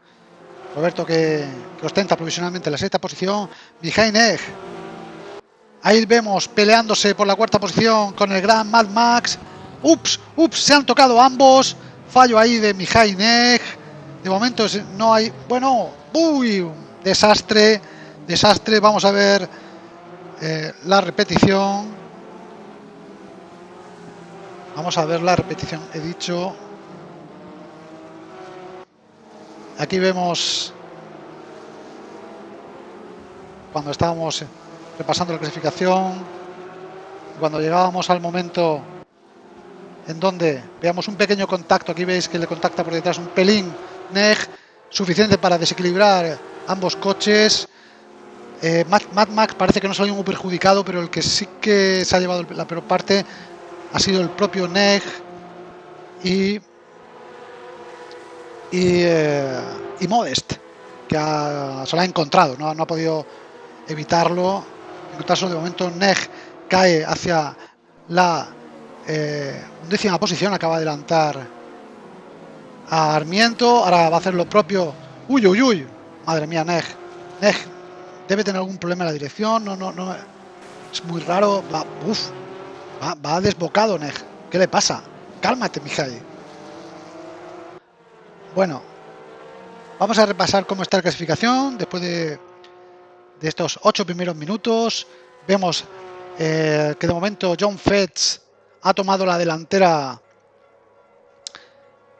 Roberto que, ostenta provisionalmente la sexta posición. Mijain Egg. Ahí vemos peleándose por la cuarta posición con el gran Mad Max. Ups, ups, se han tocado ambos. Fallo ahí de Mijainek. De momento no hay... Bueno, uy, desastre, desastre. Vamos a ver eh, la repetición. Vamos a ver la repetición. He dicho... Aquí vemos cuando estábamos repasando la clasificación, cuando llegábamos al momento en donde veamos un pequeño contacto, aquí veis que le contacta por detrás un pelín Neg, suficiente para desequilibrar ambos coches. Eh, Mad, Max parece que no salió muy perjudicado, pero el que sí que se ha llevado la peor parte ha sido el propio Neg y, y, eh, y Modest, que se lo ha encontrado, no, no ha podido evitarlo. En caso de momento Neg cae hacia la eh, décima posición, acaba de adelantar a Armiento, ahora va a hacer lo propio. Uy, uy, uy, madre mía, Neg. Neg debe tener algún problema en la dirección, no, no, no. Es muy raro, va, uf, va, va desbocado, Neg. ¿Qué le pasa? Cálmate, Mijay. Bueno, vamos a repasar cómo está la clasificación después de, de estos ocho primeros minutos. Vemos eh, que de momento John Fetz ha tomado la delantera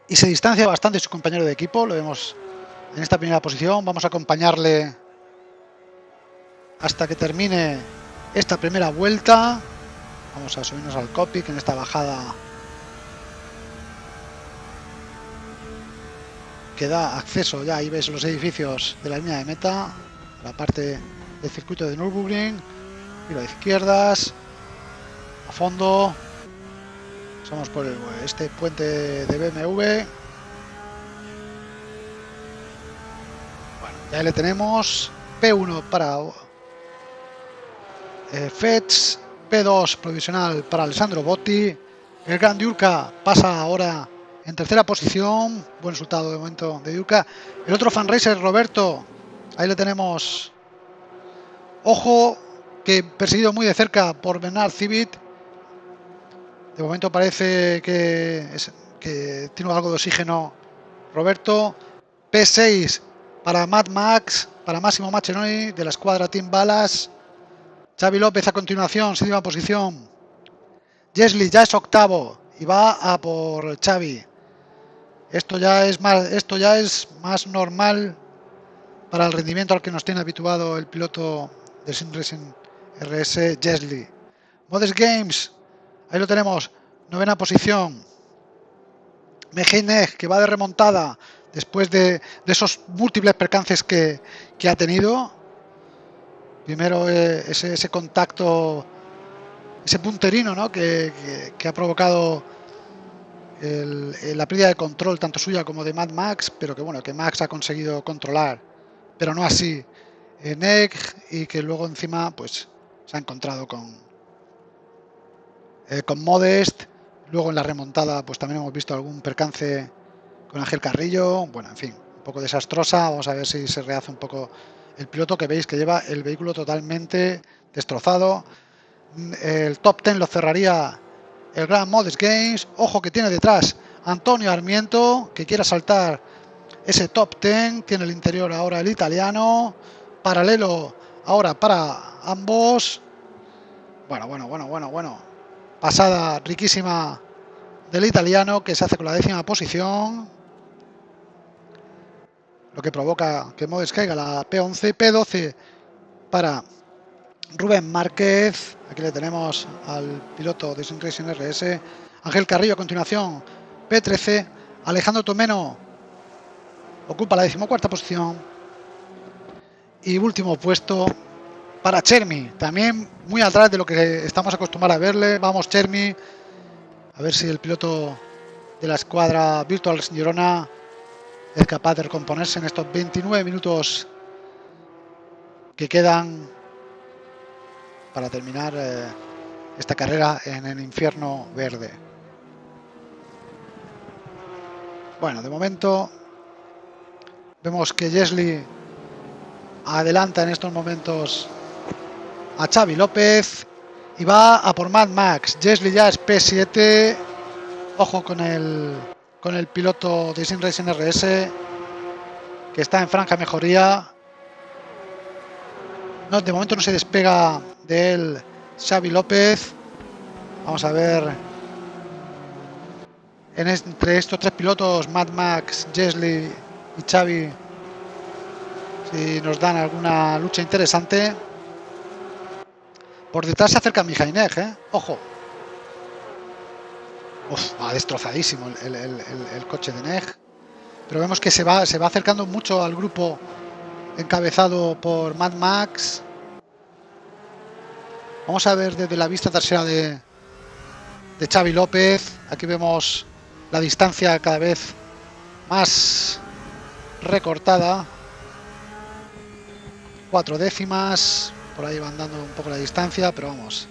y se distancia bastante de su compañero de equipo. Lo vemos en esta primera posición. Vamos a acompañarle hasta que termine esta primera vuelta. Vamos a subirnos al copy en esta bajada que da acceso ya ahí ves los edificios de la línea de meta la parte del circuito de Nürburgring y a izquierdas a fondo Vamos por este puente de BMW. Bueno, ya le tenemos. P1 para eh, FEDS. P2 provisional para Alessandro Botti. El Gran Diurca pasa ahora en tercera posición. Buen resultado de momento de Diurca. El otro fan racer, Roberto. Ahí le tenemos. Ojo, que perseguido muy de cerca por Bernard Civit de momento parece que, tiene algo de oxígeno Roberto. P6 para Mad Max. para Máximo Machenoni de la escuadra Team Balas. Xavi López a continuación, séptima posición. Jesli ya es octavo y va a por Xavi. Esto ya es más, esto ya es más normal para el rendimiento al que nos tiene habituado el piloto de Sim Racing RS Jesli. Modest Games, ahí lo tenemos, novena posición. Mejineg, que va de remontada después de, esos múltiples percances que, ha tenido. Primero eh, ese, contacto, ese punterino ¿no? que, ha provocado la pérdida de control tanto suya como de Mad Max, pero que bueno, que Max ha conseguido controlar, pero no así en Egg y que luego encima pues se ha encontrado con, eh, con Modest Luego en la remontada pues también hemos visto algún percance con Ángel Carrillo. Bueno, en fin, un poco desastrosa. Vamos a ver si se rehace un poco el piloto que veis que lleva el vehículo totalmente destrozado. El top 10 lo cerraría el Gran Modest Games. Ojo que tiene detrás Antonio Armiento que quiere saltar ese top 10. Tiene el interior ahora el italiano. Paralelo ahora para ambos. Bueno, bueno, bueno, bueno, bueno pasada riquísima del italiano que se hace con la décima posición lo que provoca que Modes caiga la P11 P12 para Rubén Márquez. Aquí le tenemos al piloto de Racing RS Ángel Carrillo a continuación P13 Alejandro Tomeno ocupa la decimocuarta posición. Y último puesto para Chermi, también muy atrás de lo que estamos acostumbrados a verle. Vamos Chermi, a ver si el piloto de la escuadra Virtual Girona es capaz de recomponerse en estos 29 minutos que quedan para terminar eh, esta carrera en el infierno verde. Bueno, de momento vemos que Jesli adelanta en estos momentos a Xavi López y va a por Mad Max. Jesli ya es P7. Ojo con el con el piloto de Sin Racing RS que está en franja mejoría. No, de momento no se despega de él Xavi López. Vamos a ver en entre estos tres pilotos, Mad Max, Jesli y Xavi, si nos dan alguna lucha interesante. Por detrás se acerca Mijainej, ¿eh? Ojo. Uf, va destrozadísimo el, coche de Neg. Pero vemos que se va, se va acercando mucho al grupo encabezado por Mad Max. Vamos a ver desde la vista trasera de, de Xavi López. Aquí vemos la distancia cada vez más recortada. Cuatro décimas. Por ahí van dando un poco la distancia, pero vamos.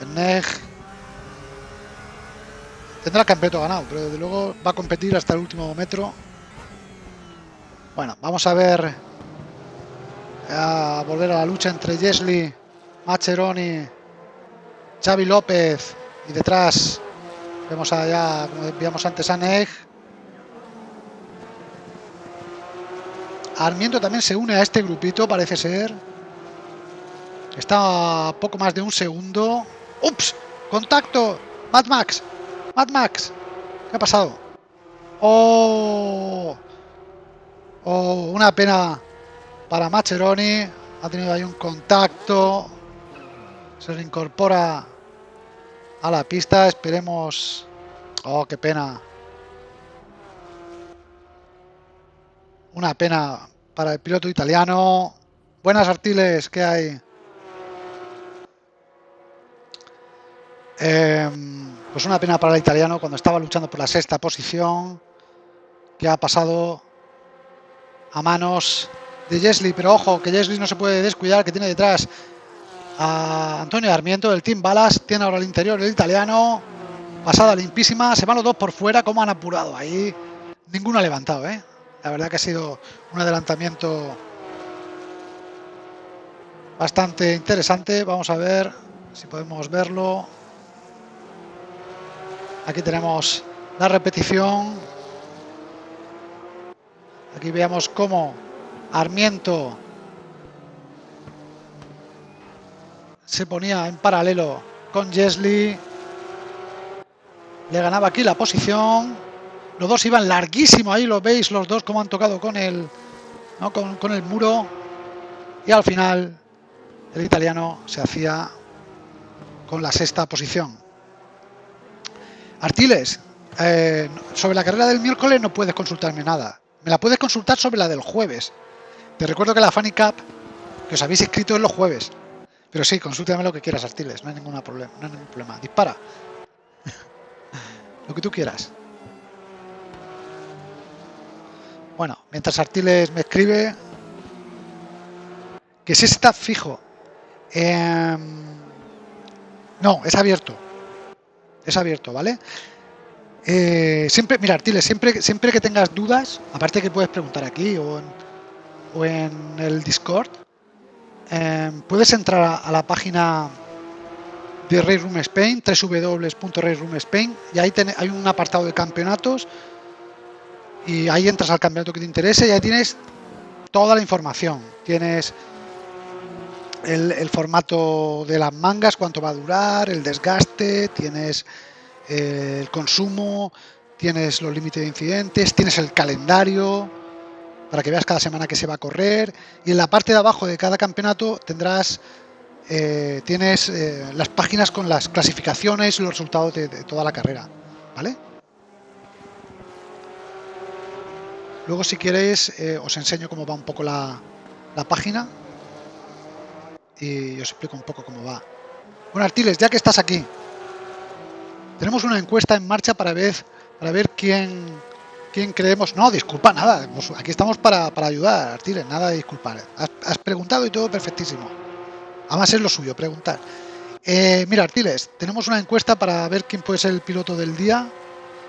El NEG tendrá campeonato ganado, pero desde luego va a competir hasta el último metro. Bueno, vamos a ver a volver a la lucha entre Jesli, Macheroni, Xavi López y detrás vemos allá, como veíamos antes, a Neg. Armiento también se une a este grupito, parece ser. Está a poco más de un segundo. ¡Ups! ¡Contacto! ¡Mad Max! ¡Mad Max! ¿Qué ha pasado? ¡Oh! ¡Oh! Una pena para Macheroni. Ha tenido ahí un contacto. Se reincorpora a la pista. Esperemos... ¡Oh, qué pena! Una pena para el piloto italiano. Buenas artiles que hay. Em, pues una pena para el italiano cuando estaba luchando por la sexta posición, que ha pasado a manos de Jesli, pero ojo, que Jesli no se puede descuidar, que tiene detrás a Antonio Armiento del Team Balas, tiene ahora el interior el italiano, pasada limpísima, se van los dos por fuera, como han apurado. Ahí, ninguno ha levantado, ¿eh? la verdad que ha sido un adelantamiento bastante interesante, vamos a ver si podemos verlo. Aquí tenemos la repetición. Aquí veamos cómo Armiento se ponía en paralelo con Jesli. Le ganaba aquí la posición. Los dos iban larguísimo ahí, lo veis los dos como han tocado con el, con, con el muro. Y al final el italiano se hacía con la sexta posición. Artiles, eh, sobre la carrera del miércoles no puedes consultarme nada. Me la puedes consultar sobre la del jueves. Te recuerdo que la Funny Cup que os habéis escrito en los jueves. Pero sí, consúltame lo que quieras, Artiles. No hay, ninguna problema, no hay ningún problema. Dispara. <laughs> lo que tú quieras. Bueno, mientras Artiles me escribe que si está fijo. No, es abierto. Es abierto, ¿vale? Eh, siempre, mira, Artiles, siempre, siempre que tengas dudas, aparte que puedes preguntar aquí o en, el Discord, em, puedes entrar a, la página de Ray Room Spain, www.rayroom y ahí hay un apartado de campeonatos y ahí entras al campeonato que te interese y ahí tienes toda la información. Tienes el, formato de las mangas, cuánto va a durar, el desgaste, tienes eh, el consumo, tienes los límites de incidentes, tienes el calendario para que veas cada semana que se va a correr y en la parte de abajo de cada campeonato tendrás eh, tienes eh, las páginas con las clasificaciones y los resultados de, toda la carrera, ¿vale? Luego si queréis os enseño cómo va un poco la, la página y os explico un poco cómo va. Bueno, Artiles, ya que estás aquí, tenemos una encuesta en marcha para ver, para ver quién, quién creemos... No, disculpa, nada, aquí estamos para, ayudar, Artiles, nada de disculpar. Has, preguntado y todo perfectísimo. Además es lo suyo, preguntar. Eh, mira, Artiles, tenemos una encuesta para ver quién puede ser el piloto del día.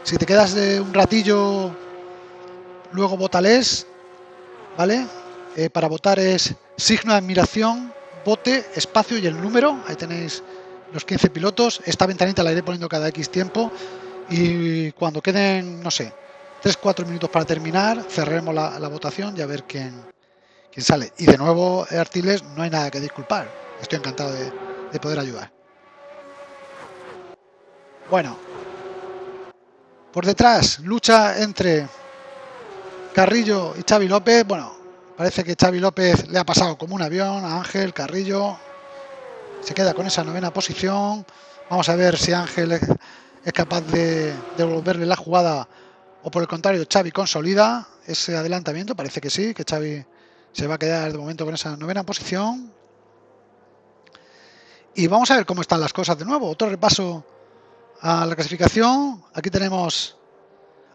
Si te quedas un ratillo, luego votales, ¿vale? Eh, para votar es signo de admiración, bote, espacio y el número. Ahí tenéis los 15 pilotos. Esta ventanita la iré poniendo cada X tiempo. Y cuando queden, no sé, 3-4 minutos para terminar, cerremos la, votación y a ver quién, quién sale. Y de nuevo, Artiles, no hay nada que disculpar. Estoy encantado de, de poder ayudar. Bueno, por detrás, lucha entre Carrillo y Xavi López. Bueno, Parece que Xavi López le ha pasado como un avión a Ángel Carrillo. Se queda con esa novena posición. Vamos a ver si Ángel es capaz de devolverle la jugada o por el contrario Xavi consolida ese adelantamiento. Parece que sí, que Xavi se va a quedar de momento con esa novena posición. Y vamos a ver cómo están las cosas de nuevo. Otro repaso a la clasificación. Aquí tenemos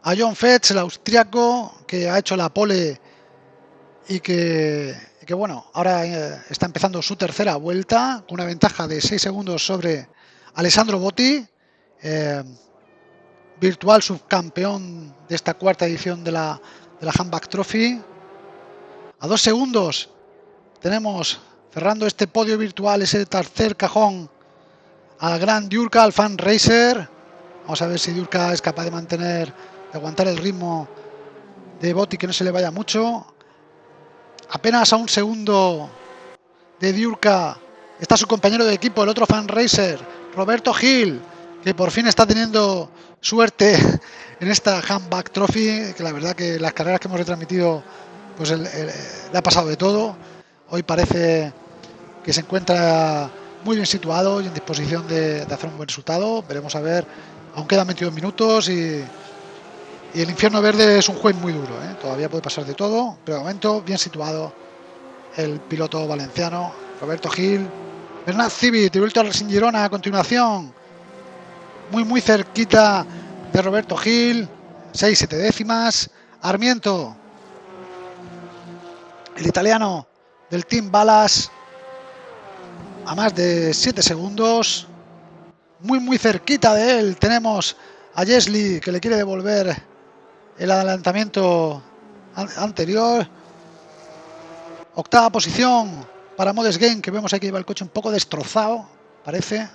a John Fetch, el austriaco, que ha hecho la pole y que, bueno, ahora eh, está empezando su tercera vuelta con una ventaja de 6 segundos sobre Alessandro Botti, eh, virtual subcampeón de esta cuarta edición de la, de la Handback Trophy. A dos segundos tenemos cerrando este podio virtual, ese tercer cajón, al gran Diurka, al fan racer. Vamos a ver si Diurka es capaz de mantener, de aguantar el ritmo de Botti, que no se le vaya mucho. Apenas a un segundo de Diurka está su compañero de equipo, el otro fan racer, Roberto Gil, que por fin está teniendo suerte en esta Handback Trophy, que la verdad que las carreras que hemos retransmitido, pues le ha pasado de todo. Hoy parece que se encuentra muy bien situado y en disposición de, de hacer un buen resultado. Veremos a ver, aún quedan 22 minutos y y el infierno verde es un juez muy duro, ¿eh? todavía puede pasar de todo, pero de momento bien situado el piloto valenciano, Roberto Gil. Bernat Civit, vuelto al Girona a continuación, muy muy cerquita de Roberto Gil, 6-7 décimas. Armiento, el italiano del Team Balas, a más de 7 segundos. Muy muy cerquita de él tenemos a Jesli que le quiere devolver el adelantamiento anterior. Octava posición para Modes Game, que vemos aquí lleva el coche un poco destrozado, parece.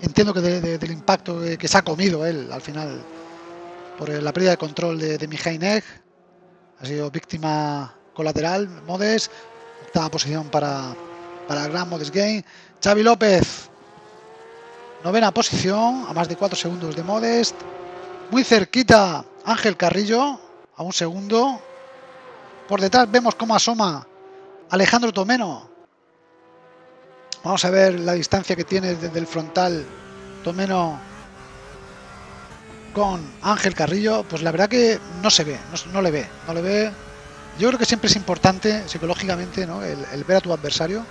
Entiendo que del impacto que se ha comido él al final por la pérdida de control de, de Egg. Ha sido víctima colateral, Modes, octava posición para, para el Gran Modes Game. Xavi López, novena posición, a más de 4 segundos de Modest. Muy cerquita Ángel Carrillo, a un segundo. Por detrás vemos cómo asoma Alejandro Tomeno. Vamos a ver la distancia que tiene desde el frontal Tomeno con Ángel Carrillo. Pues la verdad que no se ve, no, le ve, no le ve. Yo creo que siempre es importante psicológicamente ¿no? el, ver a tu adversario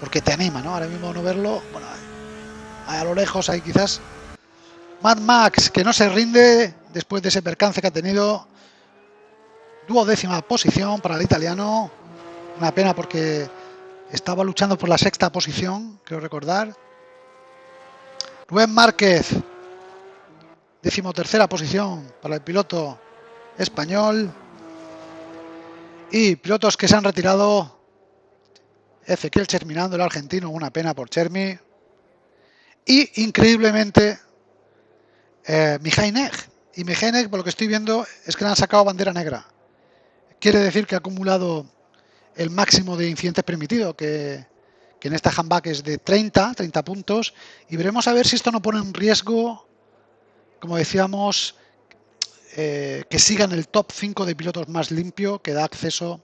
porque te anima, ¿no? Ahora mismo no verlo, bueno, a lo lejos hay quizás Mad Max que no se rinde después de ese percance que ha tenido. Duodécima posición para el italiano. Una pena porque estaba luchando por la sexta posición, creo recordar. Rubén Márquez, decimotercera posición para el piloto español. Y pilotos que se han retirado. Ezequiel terminando el argentino, una pena por Chermi. Y increíblemente, eh, Y Mijainek, por lo que estoy viendo, es que le han sacado bandera negra. Quiere decir que ha acumulado el máximo de incidentes permitido, que, en esta handback es de 30, 30 puntos. Y veremos a ver si esto no pone en riesgo, como decíamos, eh, que siga en el top 5 de pilotos más limpio, que da acceso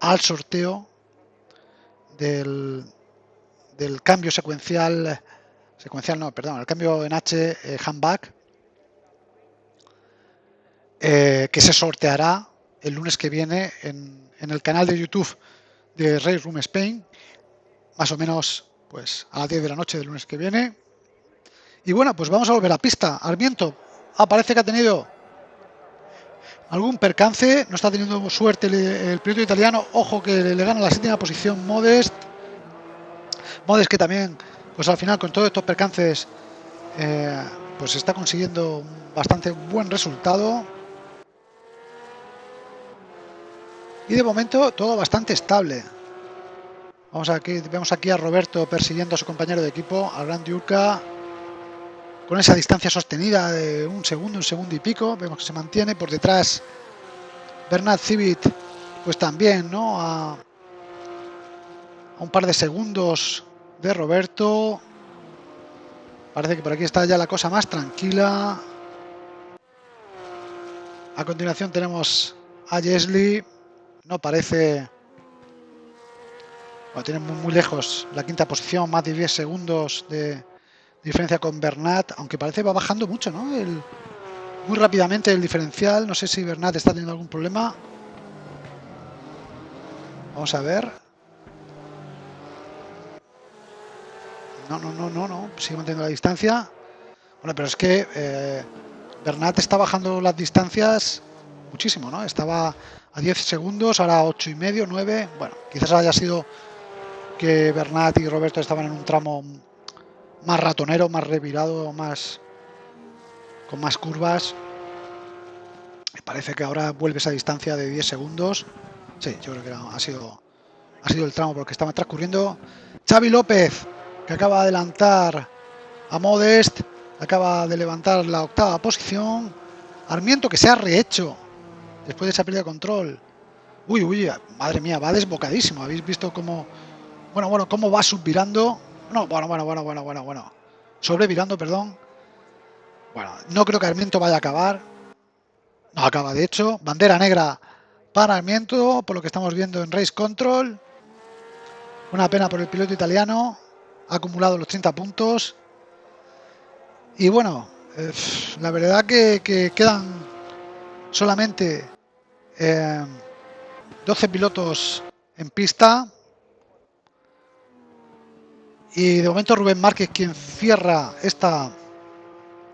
al sorteo del, del cambio secuencial secuencial no, perdón, el cambio en H eh, handback eh, que se sorteará el lunes que viene en, el canal de YouTube de Race Room Spain, más o menos pues a las 10 de la noche del lunes que viene. Y bueno, pues vamos a volver a pista. Armiento, ah, parece que ha tenido algún percance, no está teniendo suerte el, piloto italiano, ojo que le, gana la séptima posición Modest. Modest que también pues al final con todos estos percances eh, pues está consiguiendo bastante buen resultado y de momento todo bastante estable vamos aquí vemos aquí a Roberto persiguiendo a su compañero de equipo al Gran Diurca con esa distancia sostenida de un segundo un segundo y pico vemos que se mantiene por detrás Bernard Civit pues también no a, a un par de segundos de Roberto. Parece que por aquí está ya la cosa más tranquila. A continuación tenemos a Jesly. No parece... Bueno, tiene muy, lejos la quinta posición, más de 10 segundos de diferencia con Bernat, aunque parece va bajando mucho, ¿no? muy rápidamente el diferencial. No sé si Bernat está teniendo algún problema. Vamos a ver. No, no, no, no, no. Sigue manteniendo la distancia. Bueno, pero es que eh, Bernat está bajando las distancias muchísimo, ¿no? Estaba a 10 segundos, ahora 8 y medio, 9. Bueno, quizás haya sido que Bernat y Roberto estaban en un tramo más ratonero, más revirado, más con más curvas. Me parece que ahora vuelve esa distancia de 10 segundos. Sí, yo creo que ha sido ha sido el tramo porque estaba transcurriendo. Xavi López que acaba de adelantar a Modest, acaba de levantar la octava posición. Armiento que se ha rehecho después de esa pérdida de control. Uy, uy, madre mía, va desbocadísimo. ¿Habéis visto cómo, bueno, bueno, cómo va subvirando? No, bueno, bueno, bueno, bueno, bueno, bueno. Sobrevirando, perdón. Bueno, no creo que Armiento vaya a acabar. No acaba, de hecho. Bandera negra para Armiento, por lo que estamos viendo en Race Control. Una pena por el piloto italiano ha acumulado los 30 puntos. Y bueno, eh, la verdad que, quedan solamente 12 eh, pilotos en pista. Y de momento Rubén Márquez quien cierra esta,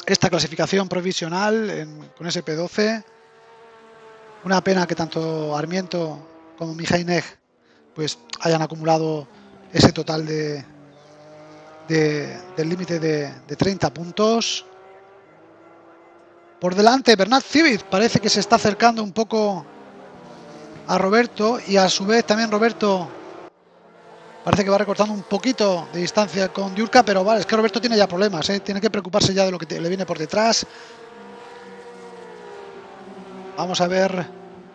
esta clasificación provisional con SP12. Una pena que tanto Armiento como Mijainej pues hayan acumulado ese total de, del límite de, 30 puntos. Por delante Bernat Civit parece que se está acercando un poco a Roberto y a su vez también Roberto parece que va recortando un poquito de distancia con Diurka, pero vale, es que Roberto tiene ya problemas, ¿eh? tiene que preocuparse ya de lo que le viene por detrás. Vamos a ver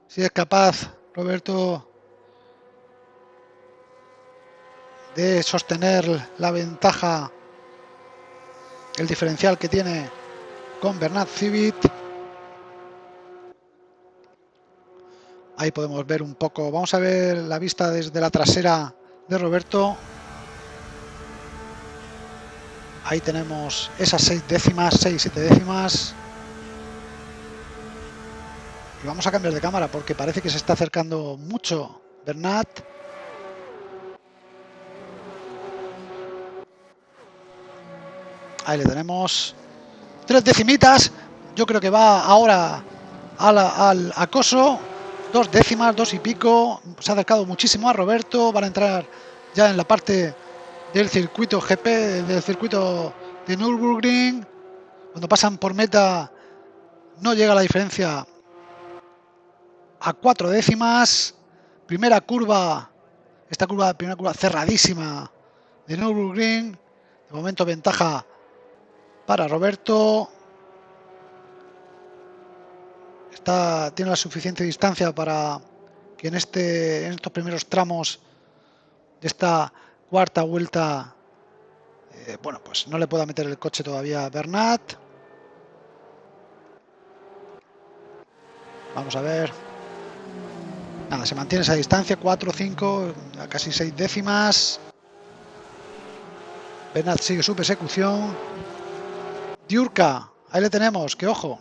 si es capaz Roberto de sostener la ventaja, el diferencial que tiene con Bernat Civit. Ahí podemos ver un poco, vamos a ver la vista desde la trasera de Roberto. Ahí tenemos esas seis décimas, seis, siete décimas. Y vamos a cambiar de cámara porque parece que se está acercando mucho Bernat. Ahí le tenemos. Tres decimitas. Yo creo que va ahora al acoso. Dos décimas, dos y pico. Se ha acercado muchísimo a Roberto. Van a entrar ya en la parte del circuito GP, del circuito de Nürburgring. Cuando pasan por meta no llega la diferencia a cuatro décimas. Primera curva, esta curva, primera curva cerradísima de Nürburgring. De momento ventaja para Roberto. Está, tiene la suficiente distancia para que en, este, en estos primeros tramos de esta cuarta vuelta, eh, bueno, pues no le pueda meter el coche todavía a Bernat. Vamos a ver. Nada, se mantiene esa distancia, 4, 5, casi 6 décimas. Bernat sigue su persecución. Diurka, ahí le tenemos, que ojo.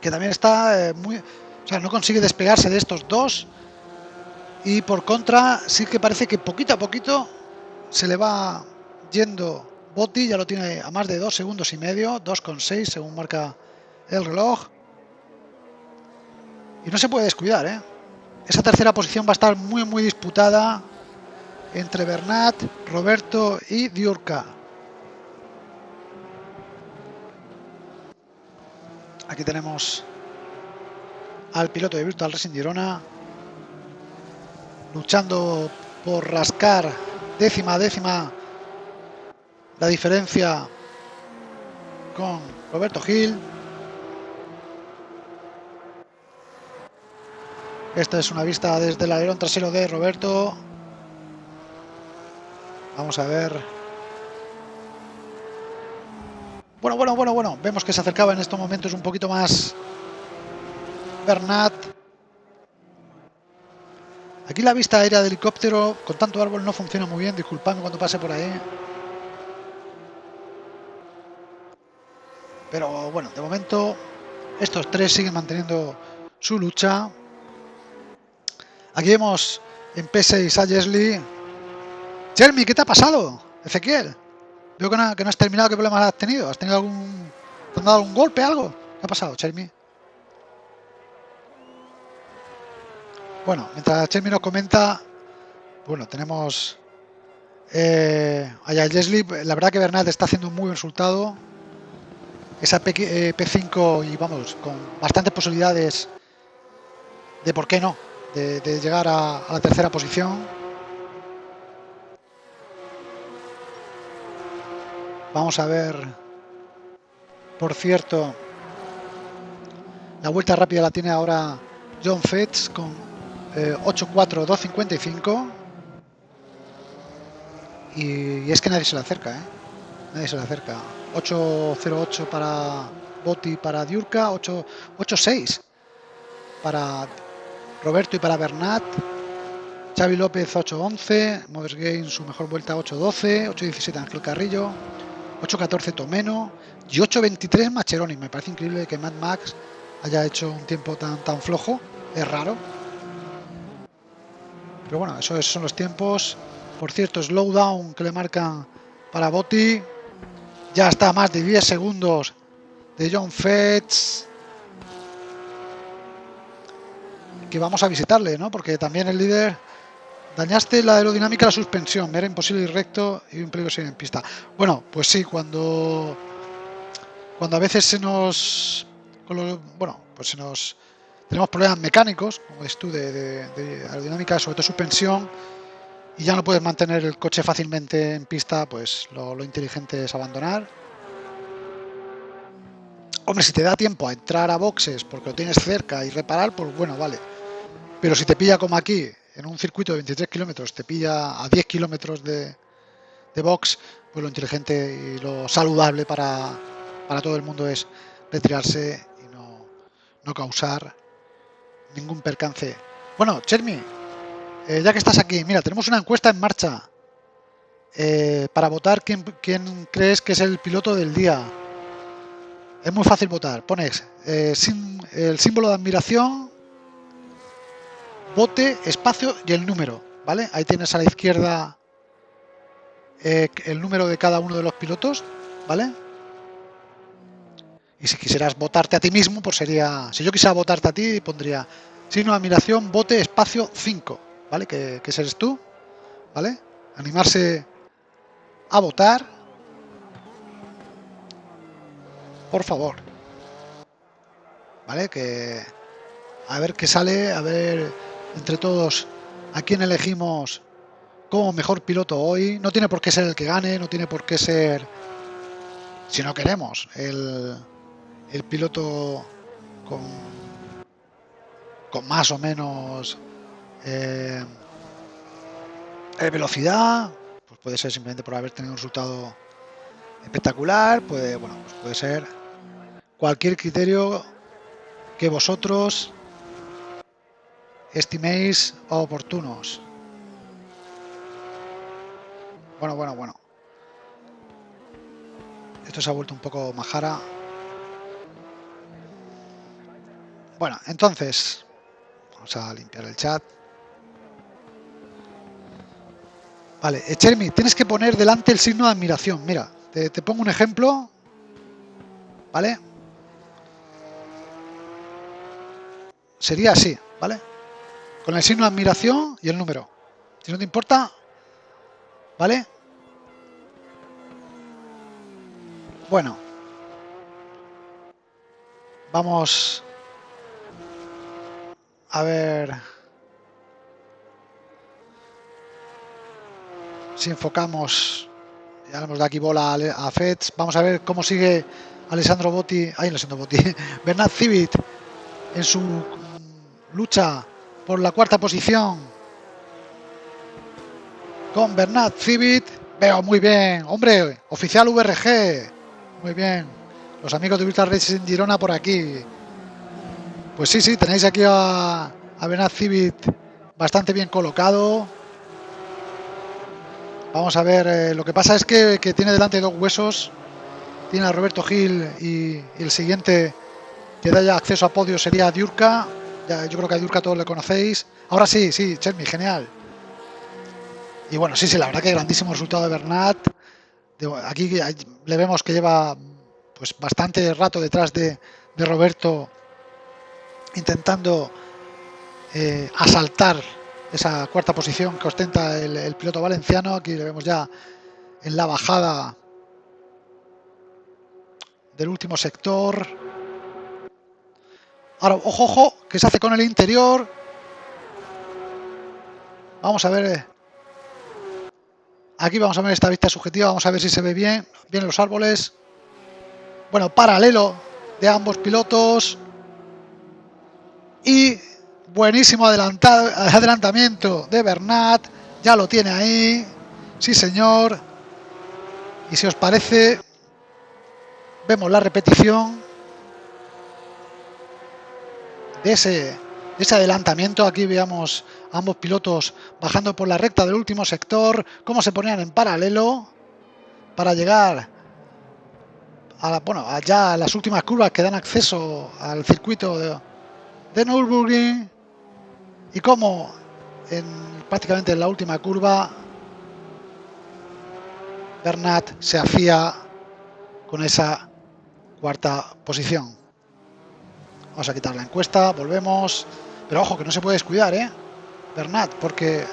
Que también está eh, muy... O sea, no consigue despegarse de estos dos. Y por contra, sí que parece que poquito a poquito se le va yendo Botti, ya lo tiene a más de dos segundos y medio, 2,6 según marca el reloj. Y no se puede descuidar, ¿eh? Esa tercera posición va a estar muy muy disputada entre Bernat, Roberto y Diurka. Aquí tenemos al piloto de Virtual Racing Girona luchando por rascar décima décima la diferencia con Roberto Gil. Esta es una vista desde el alerón trasero de Roberto. Vamos a ver Bueno, bueno, bueno, bueno. Vemos que se acercaba en estos momentos un poquito más Bernat. Aquí la vista aérea del helicóptero con tanto árbol no funciona muy bien. Disculpadme cuando pase por ahí. Pero bueno, de momento estos tres siguen manteniendo su lucha. Aquí vemos en P6 a Jesly. Jeremy, ¿qué te ha pasado? Ezequiel. Veo que no, has terminado. ¿Qué problemas has tenido? ¿Has tenido algún... ¿Te han dado un golpe, algo? ¿Qué ha pasado, Chermi? Bueno, mientras Chermi nos comenta, bueno, tenemos eh, allá Leslie. La verdad que Bernat está haciendo un muy buen resultado. Esa P, 5 eh, y vamos, con bastantes posibilidades de por qué no, de, llegar a la tercera posición. Vamos a ver, por cierto, la vuelta rápida la tiene ahora John Fetz con eh, 8.4.255. Y, es que nadie se le acerca, ¿eh? Nadie se le acerca. 8.08 para Botti para Diurka, 8.6 para Roberto y para Bernat. Xavi López 8.11, Moders Game su mejor vuelta 8.12, 8.17 Ángel Carrillo, 8.14 Tomeno y 8.23 Macheroni. Me parece increíble que Mad Max haya hecho un tiempo tan, tan flojo. Es raro. Pero bueno, esos son los tiempos. Por cierto, slowdown que le marcan para Botti. Ya está más de 10 segundos de John Fetz. Que vamos a visitarle, ¿no? Porque también el líder Dañaste la aerodinámica de la suspensión, era imposible ir recto y un peligro en pista. Bueno, pues sí, cuando cuando a veces se nos bueno, pues se nos tenemos problemas mecánicos, como ves tú, de, aerodinámica, sobre todo suspensión, y ya no puedes mantener el coche fácilmente en pista, pues lo inteligente es abandonar. Hombre, si te da tiempo a entrar a boxes porque lo tienes cerca y reparar, pues bueno, vale Pero si te pilla como aquí, en un circuito de 23 kilómetros, te pilla a 10 kilómetros de, de box, pues lo inteligente y lo saludable para, para todo el mundo es retirarse y no, no causar ningún percance. Bueno, Chermi, eh, ya que estás aquí, mira, tenemos una encuesta en marcha eh, para votar quién, quién, crees que es el piloto del día. Es muy fácil votar. Pones eh, el símbolo de admiración, bote, espacio y el número. ¿Vale? Ahí tienes a la izquierda el número de cada uno de los pilotos. ¿Vale? Y si quisieras votarte a ti mismo, pues sería... Si yo quisiera votarte a ti, pondría signo de admiración, bote, espacio 5, ¿vale? Que, que eres tú, ¿vale? Animarse a votar. Por favor. ¿Vale? Que a ver qué sale, a ver entre todos a quién elegimos como mejor piloto hoy. No tiene por qué ser el que gane, no tiene por qué ser, si no queremos, el, el piloto con, con más o menos eh, velocidad, pues puede ser simplemente por haber tenido un resultado espectacular, puede, bueno, pues puede ser cualquier criterio que vosotros estiméis oportunos. Bueno, bueno, bueno. Esto se ha vuelto un poco majara. Bueno, entonces, vamos a limpiar el chat. Vale, Chermi, tienes que poner delante el signo de admiración. Mira, te, te pongo un ejemplo. ¿Vale? Sería así, ¿vale? Con el signo de admiración y el número. Si no te importa, ¿vale? Bueno. Vamos a ver si enfocamos, ya hemos de aquí bola a Feds, vamos a ver cómo sigue Alessandro Botti, ay Alessandro Botti, <laughs> Bernard Civit en su lucha por la cuarta posición con Bernard Civit, veo muy bien, hombre, oficial VRG, muy bien, los amigos de Virtual Racing Girona por aquí, pues sí, sí, tenéis aquí a, a Benat Civit bastante bien colocado. Vamos a ver, eh, lo que pasa es que, tiene delante dos huesos. Tiene a Roberto Gil y, el siguiente que da ya acceso a podio sería Diurka. Yo creo que a Diurka todos le conocéis. Ahora sí, sí, Chermi, genial. Y bueno, sí, sí, la verdad que grandísimo resultado de Bernat. aquí le vemos que lleva pues bastante rato detrás de, de Roberto intentando eh, asaltar esa cuarta posición que ostenta el, piloto valenciano. Aquí le vemos ya en la bajada del último sector. Ahora, ojo, ojo, que se hace con el interior. Vamos a ver. Eh, aquí vamos a ver esta vista subjetiva, vamos a ver si se ve bien. Bien los árboles. Bueno, paralelo de ambos pilotos. Y buenísimo adelantamiento de Bernat. Ya lo tiene ahí. Sí, señor. Y si os parece, vemos la repetición ese, adelantamiento. Aquí veamos ambos pilotos bajando por la recta del último sector, cómo se ponían en paralelo para llegar a la, bueno, allá a las últimas curvas que dan acceso al circuito de, de Nürburgring y como en, prácticamente en la última curva Bernat se afía con esa cuarta posición. Vamos a quitar la encuesta, volvemos. Pero ojo, que no se puede descuidar, ¿eh? Bernat, porque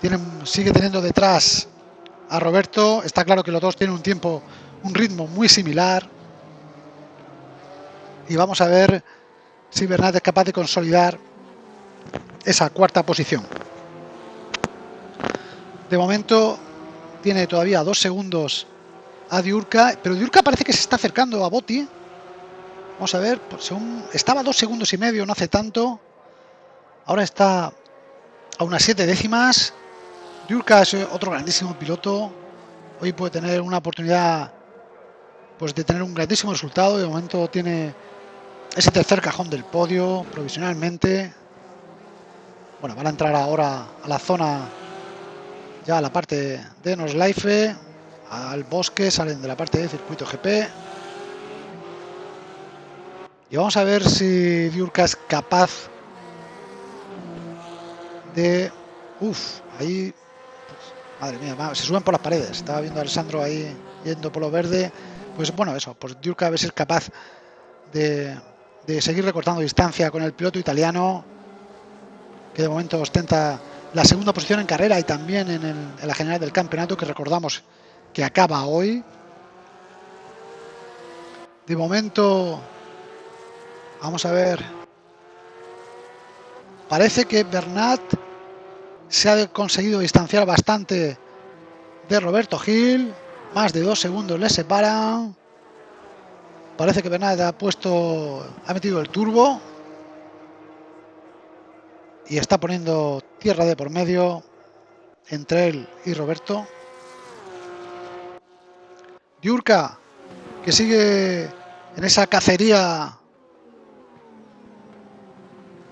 tienen, sigue teniendo detrás a Roberto. Está claro que los dos tienen un tiempo, un ritmo muy similar. Y vamos a ver si Bernat es capaz de consolidar esa cuarta posición. De momento tiene todavía dos segundos a Diurka, pero Diurka parece que se está acercando a Botti. Vamos a ver, según estaba dos segundos y medio, no hace tanto. Ahora está a unas 7 décimas. Diurka es otro grandísimo piloto. Hoy puede tener una oportunidad pues de tener un grandísimo resultado. De momento tiene ese tercer cajón del podio provisionalmente. Bueno, van a entrar ahora a la zona, ya a la parte de Noslife, al bosque, salen de la parte de circuito GP. Y vamos a ver si Diurka es capaz de... Uf, ahí... Madre mía, se suben por las paredes. Estaba viendo a Alessandro ahí yendo por lo verde. Pues bueno, eso, pues Diurka debe ser capaz de, de seguir recortando distancia con el piloto italiano que de momento ostenta la segunda posición en carrera y también en, la general del campeonato que recordamos que acaba hoy. De momento, vamos a ver, parece que Bernat se ha conseguido distanciar bastante de Roberto Gil, más de dos segundos le separan. Parece que Bernat ha puesto, ha metido el turbo y está poniendo tierra de por medio entre él y Roberto. Diurka, que sigue en esa cacería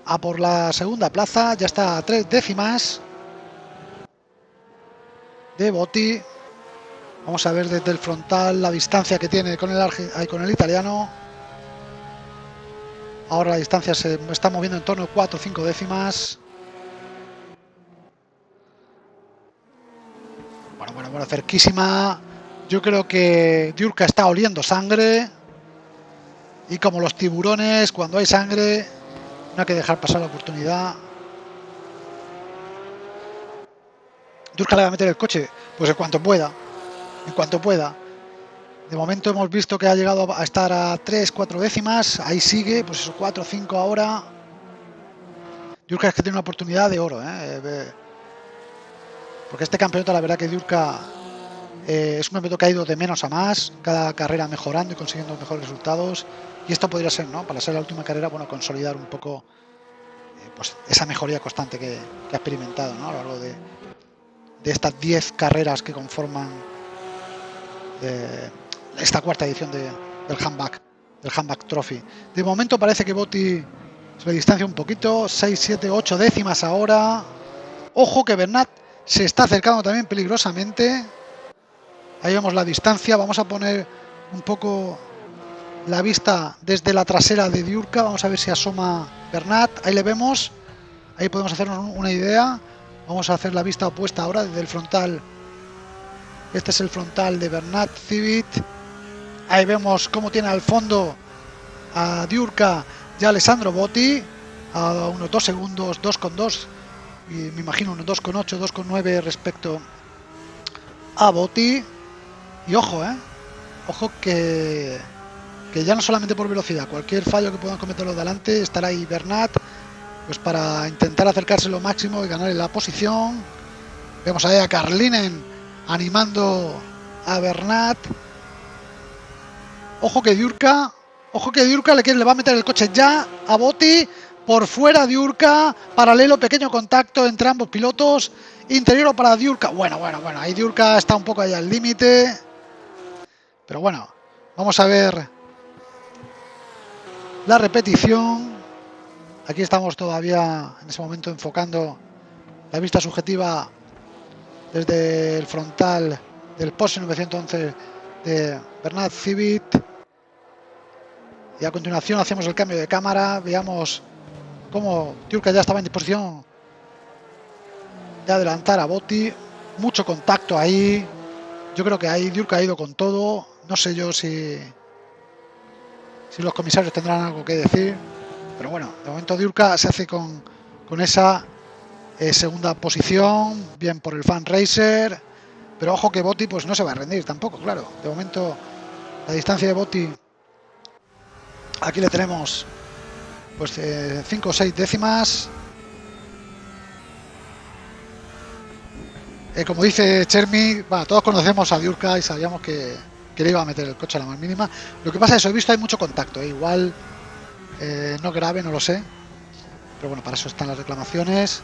a por la segunda plaza, ya está a tres décimas de Botti. Vamos a ver desde el frontal la distancia que tiene con el, con el italiano. Ahora la distancia se está moviendo en torno a 4 o 5 décimas. Bueno, bueno, bueno, cerquísima. Yo creo que Diurka está oliendo sangre. Y como los tiburones, cuando hay sangre, no hay que dejar pasar la oportunidad. Diurka le va a meter el coche, pues en cuanto pueda. En cuanto pueda. De momento hemos visto que ha llegado a estar a 3, 4 décimas. Ahí sigue, pues eso, 4, 5 ahora. Diurka es que tiene una oportunidad de oro. ¿eh? Porque este campeonato, la verdad que Diurka eh, es un campeonato que ha ido de menos a más. Cada carrera mejorando y consiguiendo mejores resultados. Y esto podría ser, ¿no? Para ser la última carrera, bueno, consolidar un poco eh, pues esa mejoría constante que, ha experimentado ¿no? a lo largo de, de estas 10 carreras que conforman esta cuarta edición de, del handback, del trophy. De momento parece que Botti se distancia un poquito, 6, 7, 8 décimas ahora. Ojo que Bernat se está acercando también peligrosamente. Ahí vemos la distancia, vamos a poner un poco la vista desde la trasera de Diurka, vamos a ver si asoma Bernat, ahí le vemos, ahí podemos hacernos una idea. Vamos a hacer la vista opuesta ahora desde el frontal. Este es el frontal de Bernat Civit. Ahí vemos cómo tiene al fondo a Diurka y a Alessandro Botti a unos 2 segundos, 2,2 y me imagino unos 2,8, 2,9 respecto a Botti. Y ojo, eh, ojo que, que ya no solamente por velocidad, cualquier fallo que puedan cometer los de delante, estará ahí Bernat pues para intentar acercarse lo máximo y ganar la posición. Vemos ahí a Carlinen animando a Bernat Ojo que Diurka, ojo que Diurka le, le va a meter el coche ya a Botti. Por fuera Diurka, paralelo, pequeño contacto entre ambos pilotos. Interior para Diurka. Bueno, bueno, bueno, ahí Diurka está un poco ahí al límite. Pero bueno, vamos a ver la repetición. Aquí estamos todavía en ese momento enfocando la vista subjetiva desde el frontal del Porsche 911 de Bernard Civit. Y a continuación hacemos el cambio de cámara. Veamos cómo Turca ya estaba en disposición de adelantar a Botti. Mucho contacto ahí. Yo creo que ahí Diurka ha ido con todo. No sé yo si, si los comisarios tendrán algo que decir. Pero bueno, de momento Diurka se hace con, con esa eh, segunda posición. Bien por el fan racer. Pero ojo que Botti pues no se va a rendir tampoco, claro. De momento la distancia de Botti aquí le tenemos pues 5 eh, o 6 décimas. Eh, como dice Chermi, todos conocemos a Diurka y sabíamos que, que, le iba a meter el coche a la más mínima. Lo que pasa es que he visto hay mucho contacto, eh, igual no grave, no lo sé. Pero bueno, para eso están las reclamaciones.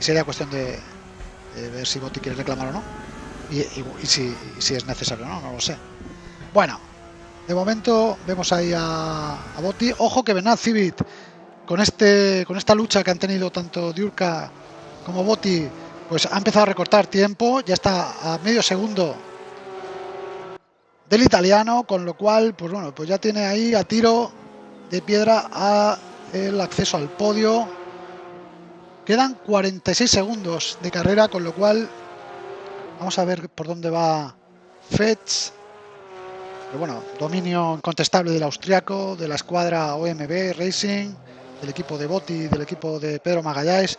Y sería cuestión de, ver si Botti quiere reclamar o no. Y, si, es necesario o no, no lo sé. Bueno, de momento vemos ahí a, a Botti. Ojo que Benat Civit con este con esta lucha que han tenido tanto Diurka como Botti, pues ha empezado a recortar tiempo. Ya está a medio segundo del italiano, con lo cual, pues bueno, pues ya tiene ahí a tiro de piedra a el acceso al podio. Quedan 46 segundos de carrera, con lo cual vamos a ver por dónde va Fetch. Pero bueno, dominio incontestable del austriaco, de la escuadra OMB Racing, del equipo de Botti, del equipo de Pedro Magalláes.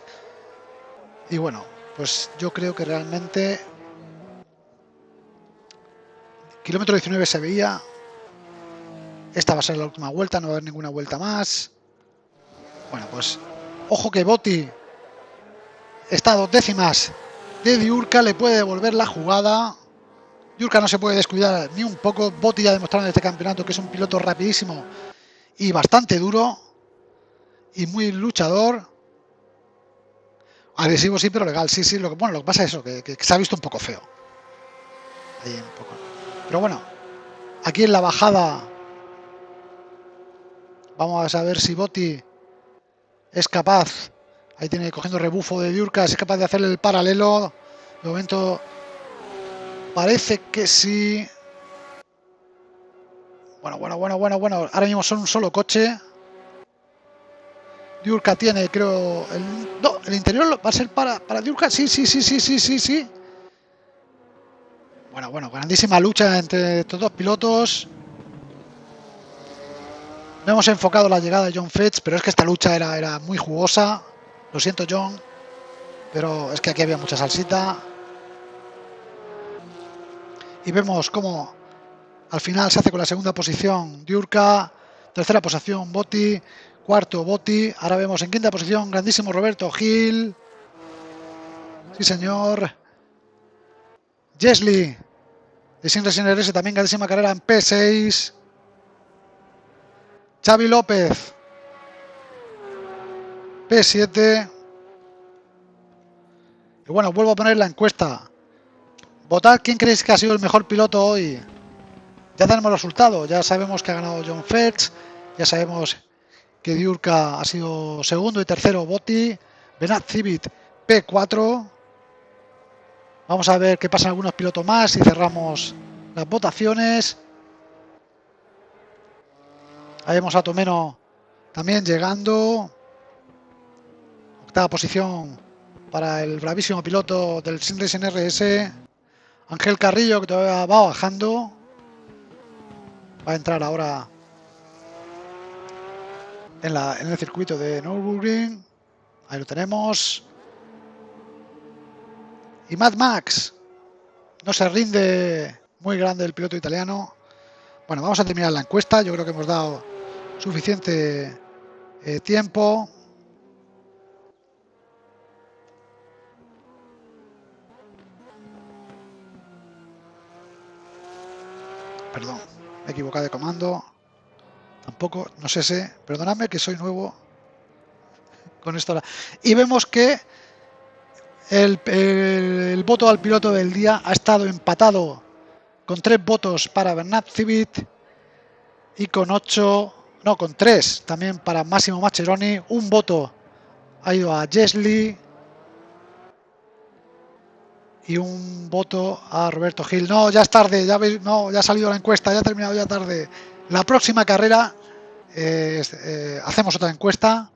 Y bueno, pues yo creo que realmente kilómetro 19 se veía. Esta va a ser la última vuelta, no va a haber ninguna vuelta más. Bueno, pues ojo que Botti está a dos décimas de Diurca, le puede devolver la jugada. Diurca no se puede descuidar ni un poco. Botti ya ha demostrado en este campeonato que es un piloto rapidísimo y bastante duro y muy luchador. Agresivo sí, pero legal, sí, sí. Lo que, bueno, lo que pasa es eso, que, se ha visto un poco feo. Pero bueno, aquí en la bajada vamos a ver si Botti es capaz, ahí tiene cogiendo rebufo de Diurka, es capaz de hacerle el paralelo. De momento parece que sí. Bueno, bueno, bueno, bueno, bueno. Ahora mismo son un solo coche. Diurka tiene, creo, el, no, el interior va a ser para, para Diurka. Sí, sí, sí, sí, sí, sí, sí. Bueno, bueno, grandísima lucha entre estos dos pilotos. No hemos enfocado la llegada de John Fitz, pero es que esta lucha era, era muy jugosa. Lo siento, John, pero es que aquí había mucha salsita. Y vemos cómo al final se hace con la segunda posición Diurka, tercera posición Botti, cuarto Botti, ahora vemos en quinta posición grandísimo Roberto Gil. Sí, señor. Jesli de Sin RS también grandísima carrera en P6. Xavi López. P7. Y bueno, vuelvo a poner la encuesta. Votad quién creéis que ha sido el mejor piloto hoy. Ya tenemos resultados. Ya sabemos que ha ganado John Fetch. Ya sabemos que Diurka ha sido segundo y tercero Botti. Benat Civit P4. Vamos a ver qué pasa en algunos pilotos más y cerramos las votaciones. Ahí vemos a Tomeno también llegando. Octava posición para el bravísimo piloto del Sinracing RS. Ángel Carrillo que todavía va bajando. Va a entrar ahora en, en el circuito de Nürburgring. Ahí lo tenemos. Y Mad Max no se rinde muy grande el piloto italiano. Bueno, vamos a terminar la encuesta. Yo creo que hemos dado suficiente eh, tiempo. Perdón, me he equivocado de comando. Tampoco, no sé si, perdonadme que soy nuevo con esto. Y vemos que el, voto al piloto del día ha estado empatado con tres votos para Bernat Civit y con ocho no, con tres también para Máximo Macheroni. Un voto ha ido a Jesli. Y un voto a Roberto Gil. No, ya es tarde, ya, no, ya ha salido la encuesta, ya ha terminado ya tarde. La próxima carrera eh, eh, hacemos otra encuesta,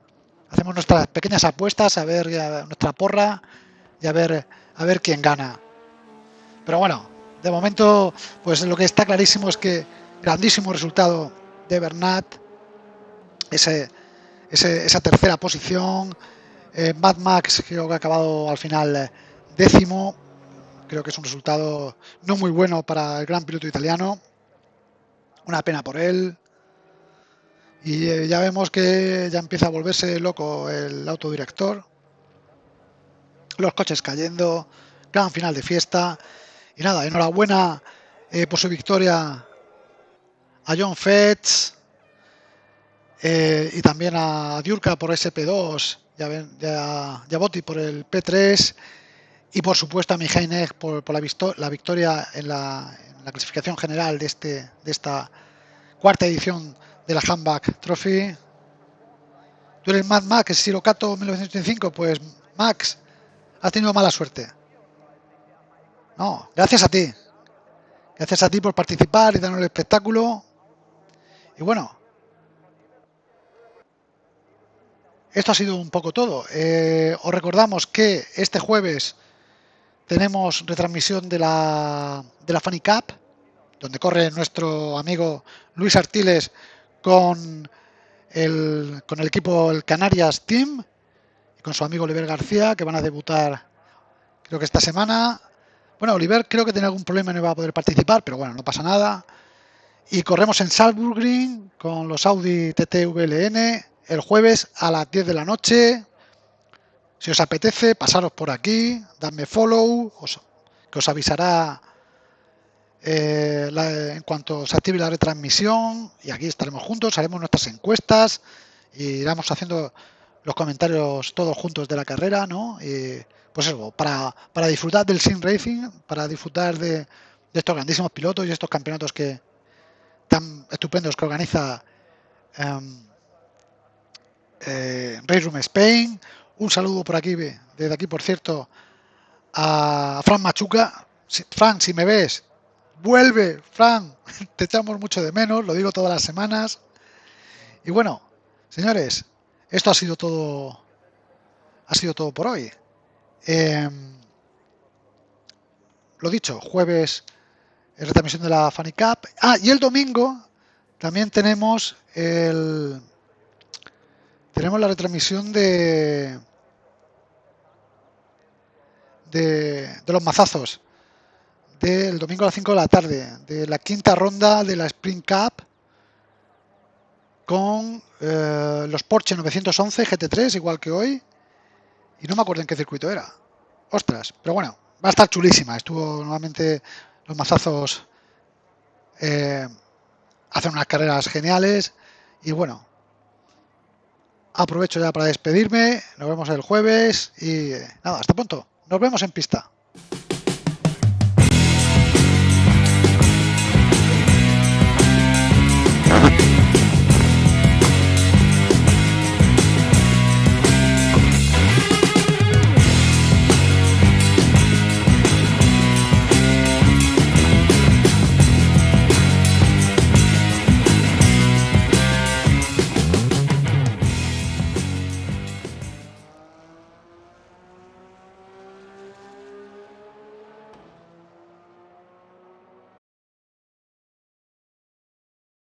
hacemos nuestras pequeñas apuestas, a ver nuestra porra y a ver, a ver quién gana. Pero bueno, de momento, pues lo que está clarísimo es que grandísimo resultado de Bernat, ese, esa tercera posición. Eh, Mad Max creo que ha acabado al final eh, décimo. Creo que es un resultado no muy bueno para el gran piloto italiano. Una pena por él. Y eh, ya vemos que ya empieza a volverse loco el autodirector. Los coches cayendo. Gran final de fiesta. Y nada, enhorabuena por su victoria a John Fetch eh, y también a Diurka por SP2, ya, ven, ya, ya Boti por el P3 y por supuesto a Mijaineg por, por la, la, victoria en la, en la, clasificación general de, este, de esta cuarta edición de la Handback Trophy. Tú eres Mad Max, Sirocato 1985, pues Max, has tenido mala suerte. No, gracias a ti. Gracias a ti por participar y darnos el espectáculo. Y bueno, esto ha sido un poco todo. Eh, os recordamos que este jueves tenemos retransmisión de la, de la Funny Cup, donde corre nuestro amigo Luis Artiles con el, con el equipo el Canarias Team con su amigo Oliver García, que van a debutar creo que esta semana. Bueno, Oliver creo que tiene algún problema y no va a poder participar, pero bueno, no pasa nada. Y corremos en Salzburg con los Audi TT VLN el jueves a las 10 de la noche. Si os apetece, pasaros por aquí, dadme follow, que os avisará eh, en cuanto se active la retransmisión y aquí estaremos juntos, haremos nuestras encuestas y iremos haciendo los comentarios todos juntos de la carrera, ¿no? Y, pues eso, para, para disfrutar del Sim Racing, para disfrutar de, de, estos grandísimos pilotos y estos campeonatos que tan estupendos que organiza um, eh, Race Room Spain. Un saludo por aquí, desde aquí, por cierto, a Fran Machuca. Fran, si me ves, vuelve, Fran, <laughs> te echamos mucho de menos, lo digo todas las semanas. Y bueno, señores, esto ha sido todo, ha sido todo por hoy. Eh, lo dicho, jueves es retransmisión de la Funny Cup. Ah, y el domingo también tenemos el tenemos la retransmisión de de, de los mazazos del domingo a las 5 de la tarde, de la quinta ronda de la Spring Cup con eh, los Porsche 911 GT3, igual que hoy, y no me acuerdo en qué circuito era. Ostras, pero bueno, va a estar chulísima. Estuvo nuevamente los mazazos eh, hacen unas carreras geniales y bueno, aprovecho ya para despedirme. Nos vemos el jueves y nada, hasta pronto. Nos vemos en pista.